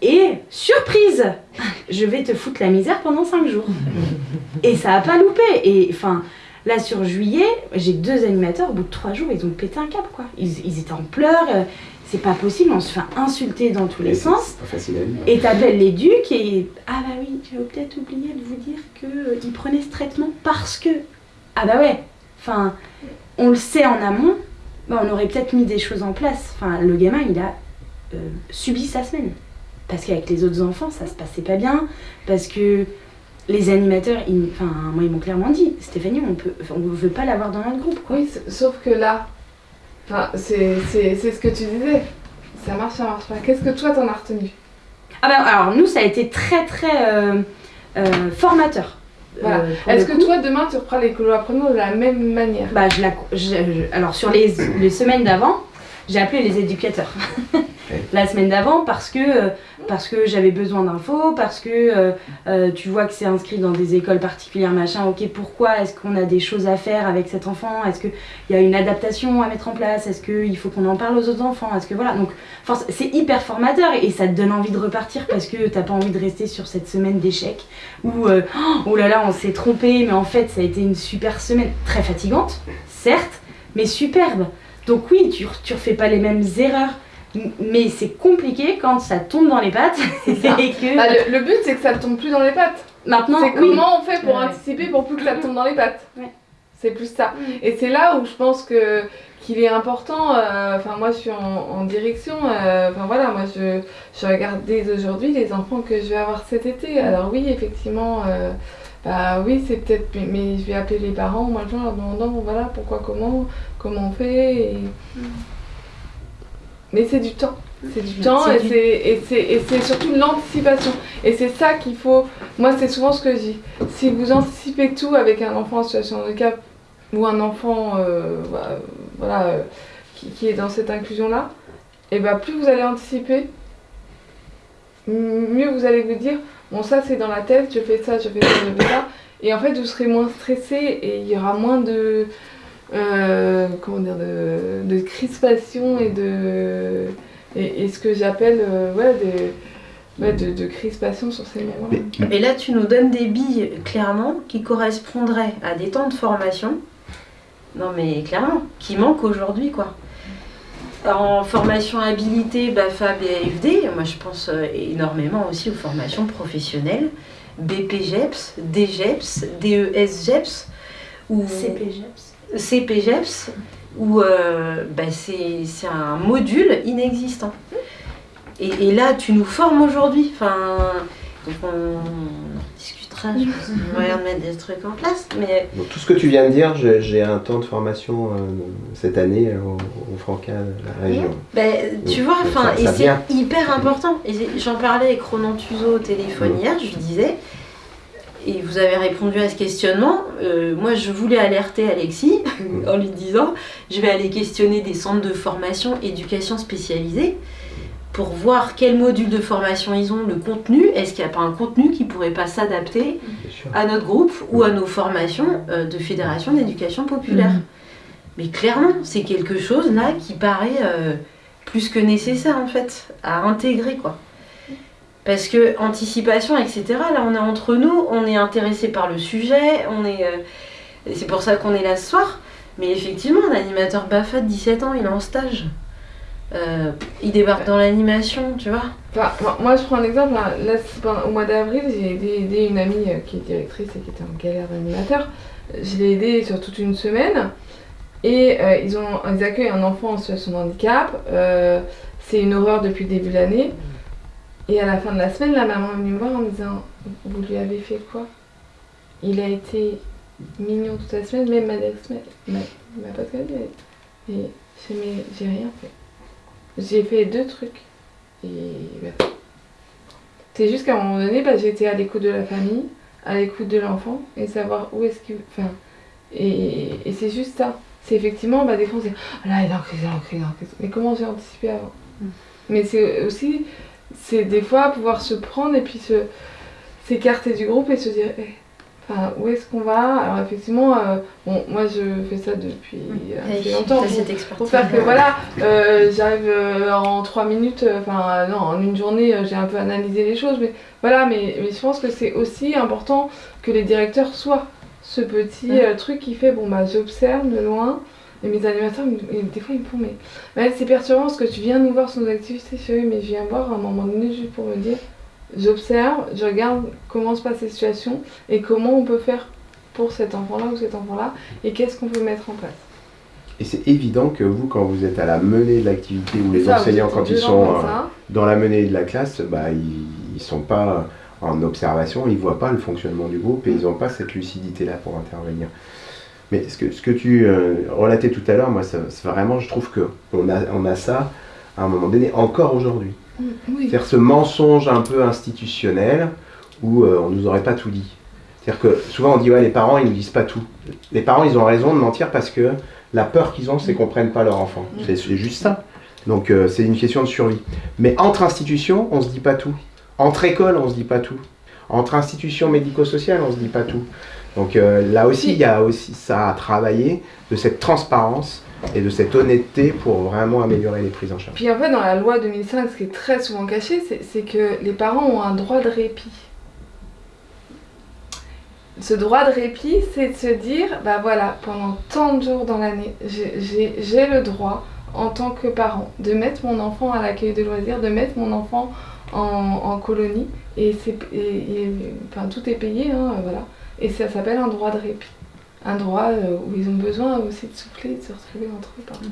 S5: Et surprise, je vais te foutre la misère pendant 5 jours. Et ça a pas loupé. Et enfin, Là, sur juillet, j'ai deux animateurs, au bout de trois jours, ils ont pété un câble, quoi. Ils, ils étaient en pleurs, euh, c'est pas possible, on se fait insulter dans tous les
S2: Et
S5: sens.
S2: pas facile à vivre.
S5: Et t'appelles les ducs et ah bah oui, j'avais peut-être oublié de vous dire que il prenait ce traitement parce que ah bah ouais, enfin on le sait en amont, bah on aurait peut-être mis des choses en place. Enfin le gamin il a euh, subi sa semaine parce qu'avec les autres enfants ça se passait pas bien parce que les animateurs, ils- enfin moi ils m'ont clairement dit Stéphanie on peut, on veut pas l'avoir dans notre groupe quoi.
S3: Oui, sauf que là, enfin, c'est ce que tu disais. Ça marche, ça marche pas. Qu'est-ce que toi t'en as retenu?
S5: Ah bah alors nous ça a été très très euh, euh, formateur.
S3: Voilà.
S5: Euh,
S3: Est-ce que
S5: coup.
S3: toi demain tu reprends les colos apprenants de la même manière?
S5: Bah, je la, je- je- alors sur les, les semaines d'avant, j'ai appelé les éducateurs. la semaine d'avant parce que, euh, parce que j'avais besoin d'infos, parce que euh, euh, tu vois que c'est inscrit dans des écoles particulières, machin. Ok, pourquoi Est-ce qu'on a des choses à faire avec cet enfant? Est-ce qu'il y a une adaptation à mettre en place? Est-ce qu'il faut qu'on en parle aux autres enfants? Est-ce que voilà. Donc, c'est hyper formateur et ça te donne envie de repartir parce que t'as pas envie de rester sur cette semaine d'échec où oh là là, on s'est trompé, mais en fait, ça a été une super semaine, très fatigante, certes, mais superbe. Donc oui, tu, tu refais pas les mêmes erreurs, mais c'est compliqué quand ça tombe dans les pattes et
S3: ça.
S5: que
S3: Bah, le, le but c'est que ça te tombe plus dans les pattes.
S5: maintenant,
S3: C'est
S5: oui.
S3: comment on fait pour
S5: Ouais.
S3: anticiper pour plus que ça tombe dans les pattes.
S5: Ouais.
S3: C'est plus ça.
S5: Mm.
S3: Et c'est là où je pense que qu'il est important. euh, Enfin, moi, je suis en, en direction. euh, Enfin voilà, moi, je, je regarde dès aujourd'hui les enfants que je vais avoir cet été. Alors oui, effectivement. euh, bah oui, c'est peut-être, mais- je vais appeler les parents, moi je leur demandant, voilà, pourquoi, comment, comment on fait. et- Mais c'est du temps. C'est du temps et
S5: du-
S3: c'est surtout de l'anticipation. Et c'est ça qu'il faut. Moi, c'est souvent ce que je dis. Si vous anticipez tout avec un enfant en situation de handicap ou un enfant euh, bah, voilà, euh, qui, qui est dans cette inclusion-là, et ben plus vous allez anticiper, mieux vous allez vous dire bon, ça c'est dans la tête, je fais ça, je fais ça, je fais ça. Et en fait, vous serez moins stressé et il y aura moins de. Euh, comment dire de, de crispation et de. Et, et ce que j'appelle euh, ouais, des- ouais, de, de crispation sur ces moments-là.
S2: Mais-
S4: Et là, tu nous donnes des billes, clairement, qui correspondraient à des temps de formation. Non, mais clairement, qui manquent aujourd'hui, quoi. En formation habilité, BAFA, BAFD, moi je pense euh, énormément aussi aux formations professionnelles, BPGEPS, DGEPS, DESGEPS, ou
S5: CPGEPS.
S4: CPGEPS, où euh, bah, c'est c'est un module inexistant. Et, et là, tu nous formes aujourd'hui. Enfin, donc on, discutera, je pense, qu'il y a moyen de mettre des trucs en place. Mais
S2: tout ce que tu viens de dire, j'ai un temps de formation euh, cette année euh, au, au Franca de la région.
S4: ben, tu
S2: Donc,
S4: vois, enfin, et c'est hyper important. J'en parlais avec Ronan Tuzo au téléphone hier, je lui disais, et vous avez répondu à ce questionnement. euh, moi, je voulais alerter Alexis en lui disant, je vais aller questionner des centres de formation, éducation spécialisée, pour voir quel module de formation ils ont, le contenu. Est-ce qu'il n'y a pas un contenu qui pourrait pas s'adapter à notre groupe ou à nos formations euh, de fédération d'éducation populaire?
S6: Mhm.
S4: Mais clairement, c'est quelque chose là qui paraît euh, plus que nécessaire en fait à intégrer quoi. Parce que anticipation, etc. Là, on est entre nous, on est intéressé par le sujet, on est. euh, c'est pour ça qu'on est là ce soir. Mais effectivement, l'animateur Bafa de 17 ans, il est en stage. Euh, il débarque dans l'animation, tu vois.
S3: Moi, je prends un exemple. hein. Là, au mois d'avril, j'ai aidé, une amie euh, qui est directrice et qui était en galère d'animateur. Je l'ai aidée sur toute une semaine. Et ils, ont, ils accueillent un enfant en situation de handicap. C'est une horreur depuis le début de l'année. Et à la fin de la semaine, la maman est venue me voir en me disant Vous lui avez fait quoi? Il a été mignon toute la semaine, même m'a m'a pas calmé. Et j'ai mais j'ai rien fait. J'ai fait deux trucs. Et. C'est juste qu'à un moment donné, bah, été à l'écoute de la famille, à l'écoute de l'enfant, et savoir où est-ce qu'il. Enfin, et, et c'est juste ça. C'est effectivement, bah, des fois, on se dit Ah là, il est en crise, il est en crise, il est en crise. Mais comment j'ai anticipé avant? Mais c'est aussi, c'est des fois pouvoir se prendre et puis s'écarter du groupe et se dire Eh, enfin, où est-ce qu'on va? Alors, effectivement, euh, bon, moi, je fais ça depuis assez longtemps. Pour- pour faire que voilà, euh, j'arrive euh, en trois minutes, euh, enfin euh, non, en une journée, euh, j'ai un peu analysé les choses, mais voilà, mais, mais je pense que c'est aussi important que les directeurs soient, ce petit euh, truc qui fait bon bah j'observe de loin et mes animateurs des fois ils me font mais c'est perturbant parce que tu viens nous voir sur nos activités je oui mais je viens voir à un moment donné juste pour me dire j'observe je regarde comment se passent les situations et comment on peut faire pour cet enfant là ou cet enfant là et qu'est-ce qu'on peut mettre en place
S2: Et c'est évident que vous, quand vous êtes à la menée de l'activité ou les
S3: Ça,
S2: enseignants, quand ils sont euh, dans la menée de la classe, bah, ils ne sont pas en observation, ils ne voient pas le fonctionnement du groupe et ils n'ont pas cette lucidité-là pour intervenir. Mais ce que, ce que tu euh, relatais tout à l'heure, moi, c'est vraiment, je trouve qu'on a, on a ça à un moment donné, encore aujourd'hui.
S3: oui
S2: C'est-à-dire ce mensonge un peu institutionnel où euh, on nous aurait pas tout dit. C'est-à-dire que souvent on dit ouais les parents ils nous disent pas tout. Les parents ils ont raison de mentir parce que la peur qu'ils ont c'est qu'on prenne pas leur enfant. C'est c'est juste ça. Donc euh, c'est une question de survie. Mais entre institutions on se dit pas tout. Entre écoles on se dit pas tout. Entre institutions médico-sociales on se dit pas tout. Donc euh, là aussi il y a aussi ça à travailler de cette transparence et de cette honnêteté pour vraiment améliorer les prises en charge.
S3: Puis fait, dans la loi 2005, ce qui est très souvent caché, c'est que les parents ont un droit de répit. Ce droit de répit, c'est de se dire, bah voilà, pendant tant de jours dans l'année, j'ai- le droit, en tant que parent, de mettre mon enfant à l'accueil de loisirs, de mettre mon enfant en, colonie, et, c'est enfin, tout est payé, hein, voilà. Et ça s'appelle un droit de répit. Un droit euh, où ils ont besoin aussi de souffler, de se retrouver entre eux.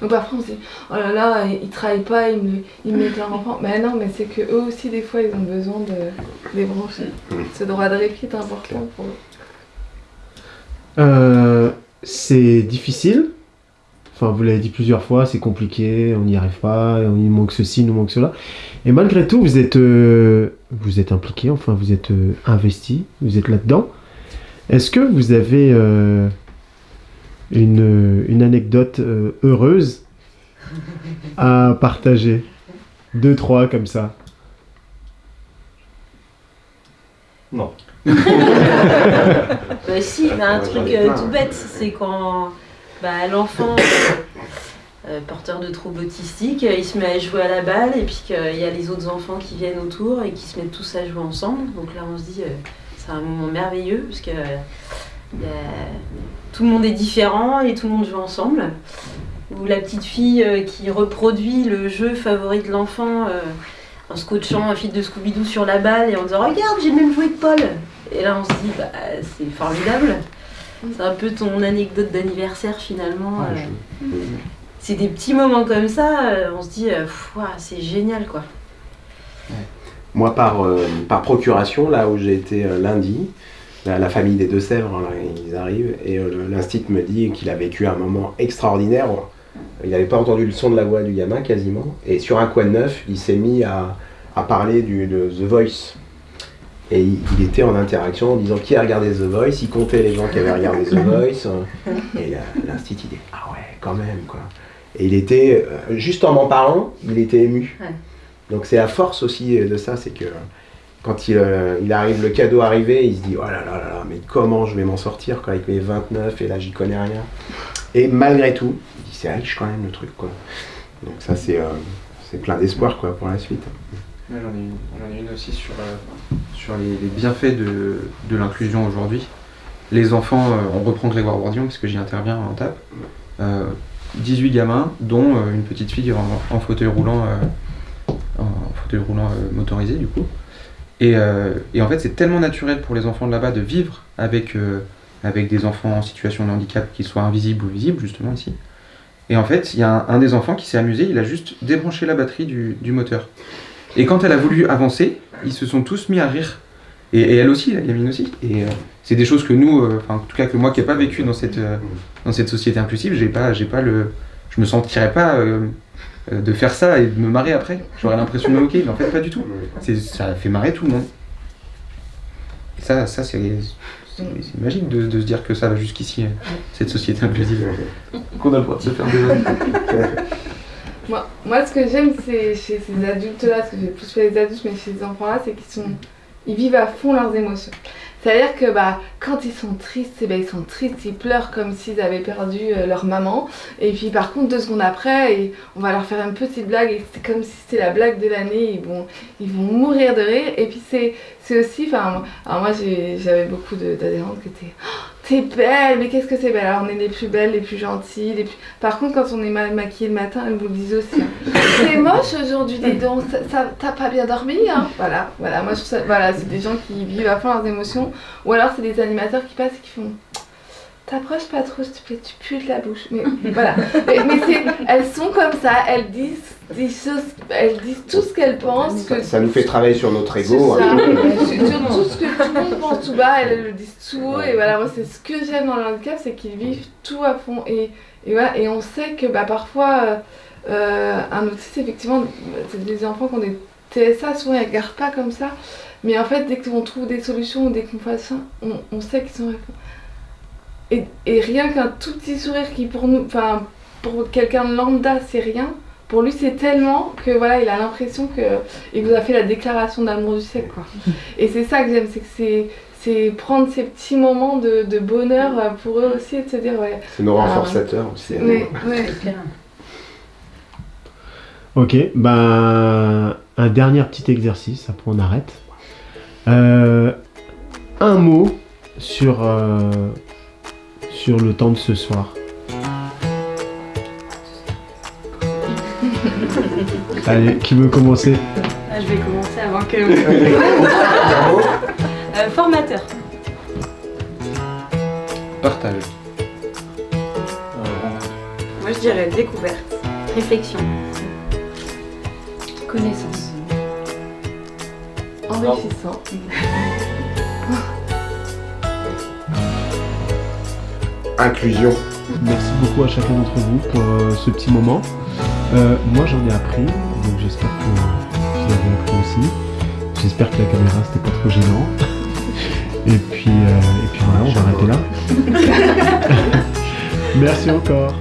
S3: Donc parfois on se dit, oh là là, ils travaillent pas, ils, me, ils mettent leur enfant. Mais non, mais c'est que eux aussi, des fois, ils ont besoin de débrancher. Ce droit de répit est important pour eux.
S1: Euh, c'est difficile. Enfin, vous l'avez dit plusieurs fois, c'est compliqué, on n'y arrive pas, il nous manque ceci, il nous manque cela. Et malgré tout, vous êtes, euh, vous êtes impliqué, enfin, vous êtes euh, investi, vous êtes là-dedans. Est-ce que vous avez euh, une, une anecdote euh, heureuse à partager? Deux, trois, comme ça.
S8: Non.
S4: Bah si, bah, un
S2: Ouais,
S4: truc euh, tout bête, c'est quand bah, l'enfant euh, euh, porteur de troubles autistiques, euh, il se met à jouer à la balle et puis qu'il y a les autres enfants qui viennent autour et qui se mettent tous à jouer ensemble. Donc là on se dit, c'est un moment merveilleux parce que tout le monde est différent et tout le monde joue ensemble. Ou la petite fille qui reproduit le jeu favori de l'enfant en scotchant un fil de Scooby-Doo sur la balle et en disant Regarde, j'ai même jouet que Paul Et là on se dit bah, C'est formidable. C'est un peu ton anecdote d'anniversaire finalement.
S2: Ah,
S4: euh.
S2: je-
S4: C'est des petits moments comme ça, euh, on se dit euh, C'est génial quoi.
S2: Moi, par, euh, par procuration, là où j'ai été euh, lundi, la, la famille des Deux-Sèvres, là, ils arrivent, et euh, l'instit me dit qu'il a vécu un moment extraordinaire. Il n'avait pas entendu le son de la voix du gamin quasiment, et sur un coin de neuf, il s'est mis à, à parler du, de The Voice. Et il, il était en interaction en disant qui a regardé The Voice, il comptait les gens qui avaient regardé The Voice, euh, et l'instit il dit ah ouais, quand même quoi. Et il était, euh, juste en m'en parlant, il était ému.
S4: Ouais.
S2: Donc c'est la force aussi de ça, c'est que quand il, euh, il arrive, le cadeau arrivé, il se dit oh là là là là, mais comment je vais m'en sortir quoi, avec mes 29 et là j'y connais rien. Et malgré tout, il dit c'est riche quand même le truc quoi. Donc ça c'est euh, c'est plein d'espoir quoi pour la suite.
S7: J'en ai, une- aussi sur, euh, les, bienfaits de, l'inclusion aujourd'hui. Les enfants, euh, on reprend Grégoire Bourdillon parce que j'y interviens en tape. Euh, 18 gamins, dont euh, une petite fille en, fauteuil roulant, euh, fauteuil roulant euh, motorisé du coup. Et, euh, en fait, c'est tellement naturel pour les enfants de là-bas de vivre avec, euh, des enfants en situation de handicap, qu'ils soient invisibles ou visibles, justement ici. Et en fait, il y a un, des enfants qui s'est amusé, il a juste débranché la batterie du moteur. Et quand elle a voulu avancer, ils se sont tous mis à rire. Et, et elle aussi, la gamine aussi. Et euh, c'est des choses que nous, euh, enfin en tout cas que moi qui n'ai pas vécu dans cette, euh, dans cette société inclusive, j'ai pas, j'ai pas le, je me sentirais pas de faire ça et de me marrer après. J'aurais l'impression de me moquer, mais en fait pas du tout. C'est, ça fait marrer tout le monde. Et ça, ça c'est, c'est, magique de, de se dire que ça va jusqu'ici, cette société inclusive. Qu'on a le droit de se faire des
S3: Moi, moi, ce que j'aime, c'est chez ces adultes-là, parce que j'ai plus fait les adultes, mais chez ces enfants-là, c'est qu'ils sont, ils vivent à fond leurs émotions. C'est-à-dire que bah, quand ils sont tristes, eh ben, ils sont tristes, ils pleurent comme s'ils avaient perdu euh, leur maman. Et puis par contre, deux secondes après, et on va leur faire une petite blague, et c'est comme si c'était la blague de l'année, ils vont, ils vont mourir de rire. Et puis c'est aussi, enfin, alors moi j'avais beaucoup d'adhérentes qui étaient Oh, T'es belle, mais qu'est-ce que c'est belle? Alors on est les plus belles, les plus gentilles. Les plus... Par contre, quand on est mal maquillé le matin, elles vous le disent aussi. hein. C'est moche aujourd'hui, dis donc, t'as pas bien dormi hein? Voilà, voilà, moi je trouve ça, voilà, c'est des gens qui vivent à fond leurs émotions. Ou alors c'est des animateurs qui passent et qui font T'approches pas trop, s'il te plaît, tu pues de la bouche. Mais voilà. Mais, mais c'est- elles sont comme ça, elles disent des choses, elles disent tout ce qu'elles pensent. Que
S2: Ça nous fait travailler sur notre ego.
S3: ça. Sur sur tout ce que tout le monde pense tout bas, elles le disent tout haut. Et voilà, moi, c'est ce que j'aime dans le handicap, c'est qu'ils vivent tout à fond. Et, et voilà, et on sait que bah, parfois, euh, euh, un autiste, effectivement, c'est des enfants qui ont des TSA, souvent ils regardent pas comme ça. Mais en fait, dès qu'on trouve des solutions ou dès qu'on fait ça, on, on sait qu'ils sont. Et, et rien qu'un tout petit sourire qui, pour nous, enfin, pour quelqu'un de lambda, c'est rien. Pour lui, c'est tellement que voilà, il a l'impression que il vous a fait la déclaration d'amour du siècle, quoi. Et c'est ça que j'aime, c'est que c'est prendre ces petits moments de, de bonheur euh, pour eux aussi et de se dire ouais.
S2: C'est nos
S3: Ah,
S2: renforçateurs aussi.
S3: Mais, ouais.
S1: Ok, ben un dernier petit exercice, après on arrête. Euh, un mot sur, euh, sur le temps de ce soir. Allez, qui veut commencer?
S5: Ah, je vais commencer avant que. Euh, formateur.
S7: Partage.
S5: Moi je dirais découverte.
S4: Réflexion.
S3: Connaissance. Enrichissant.
S2: Inclusion.
S1: Merci beaucoup à chacun d'entre vous pour euh, ce petit moment. Euh, moi j'en ai appris, donc j'espère que vous avez appris aussi. J'espère que la caméra c'était pas trop gênant. Et puis, euh, et puis voilà, on va arrêter là. Merci encore.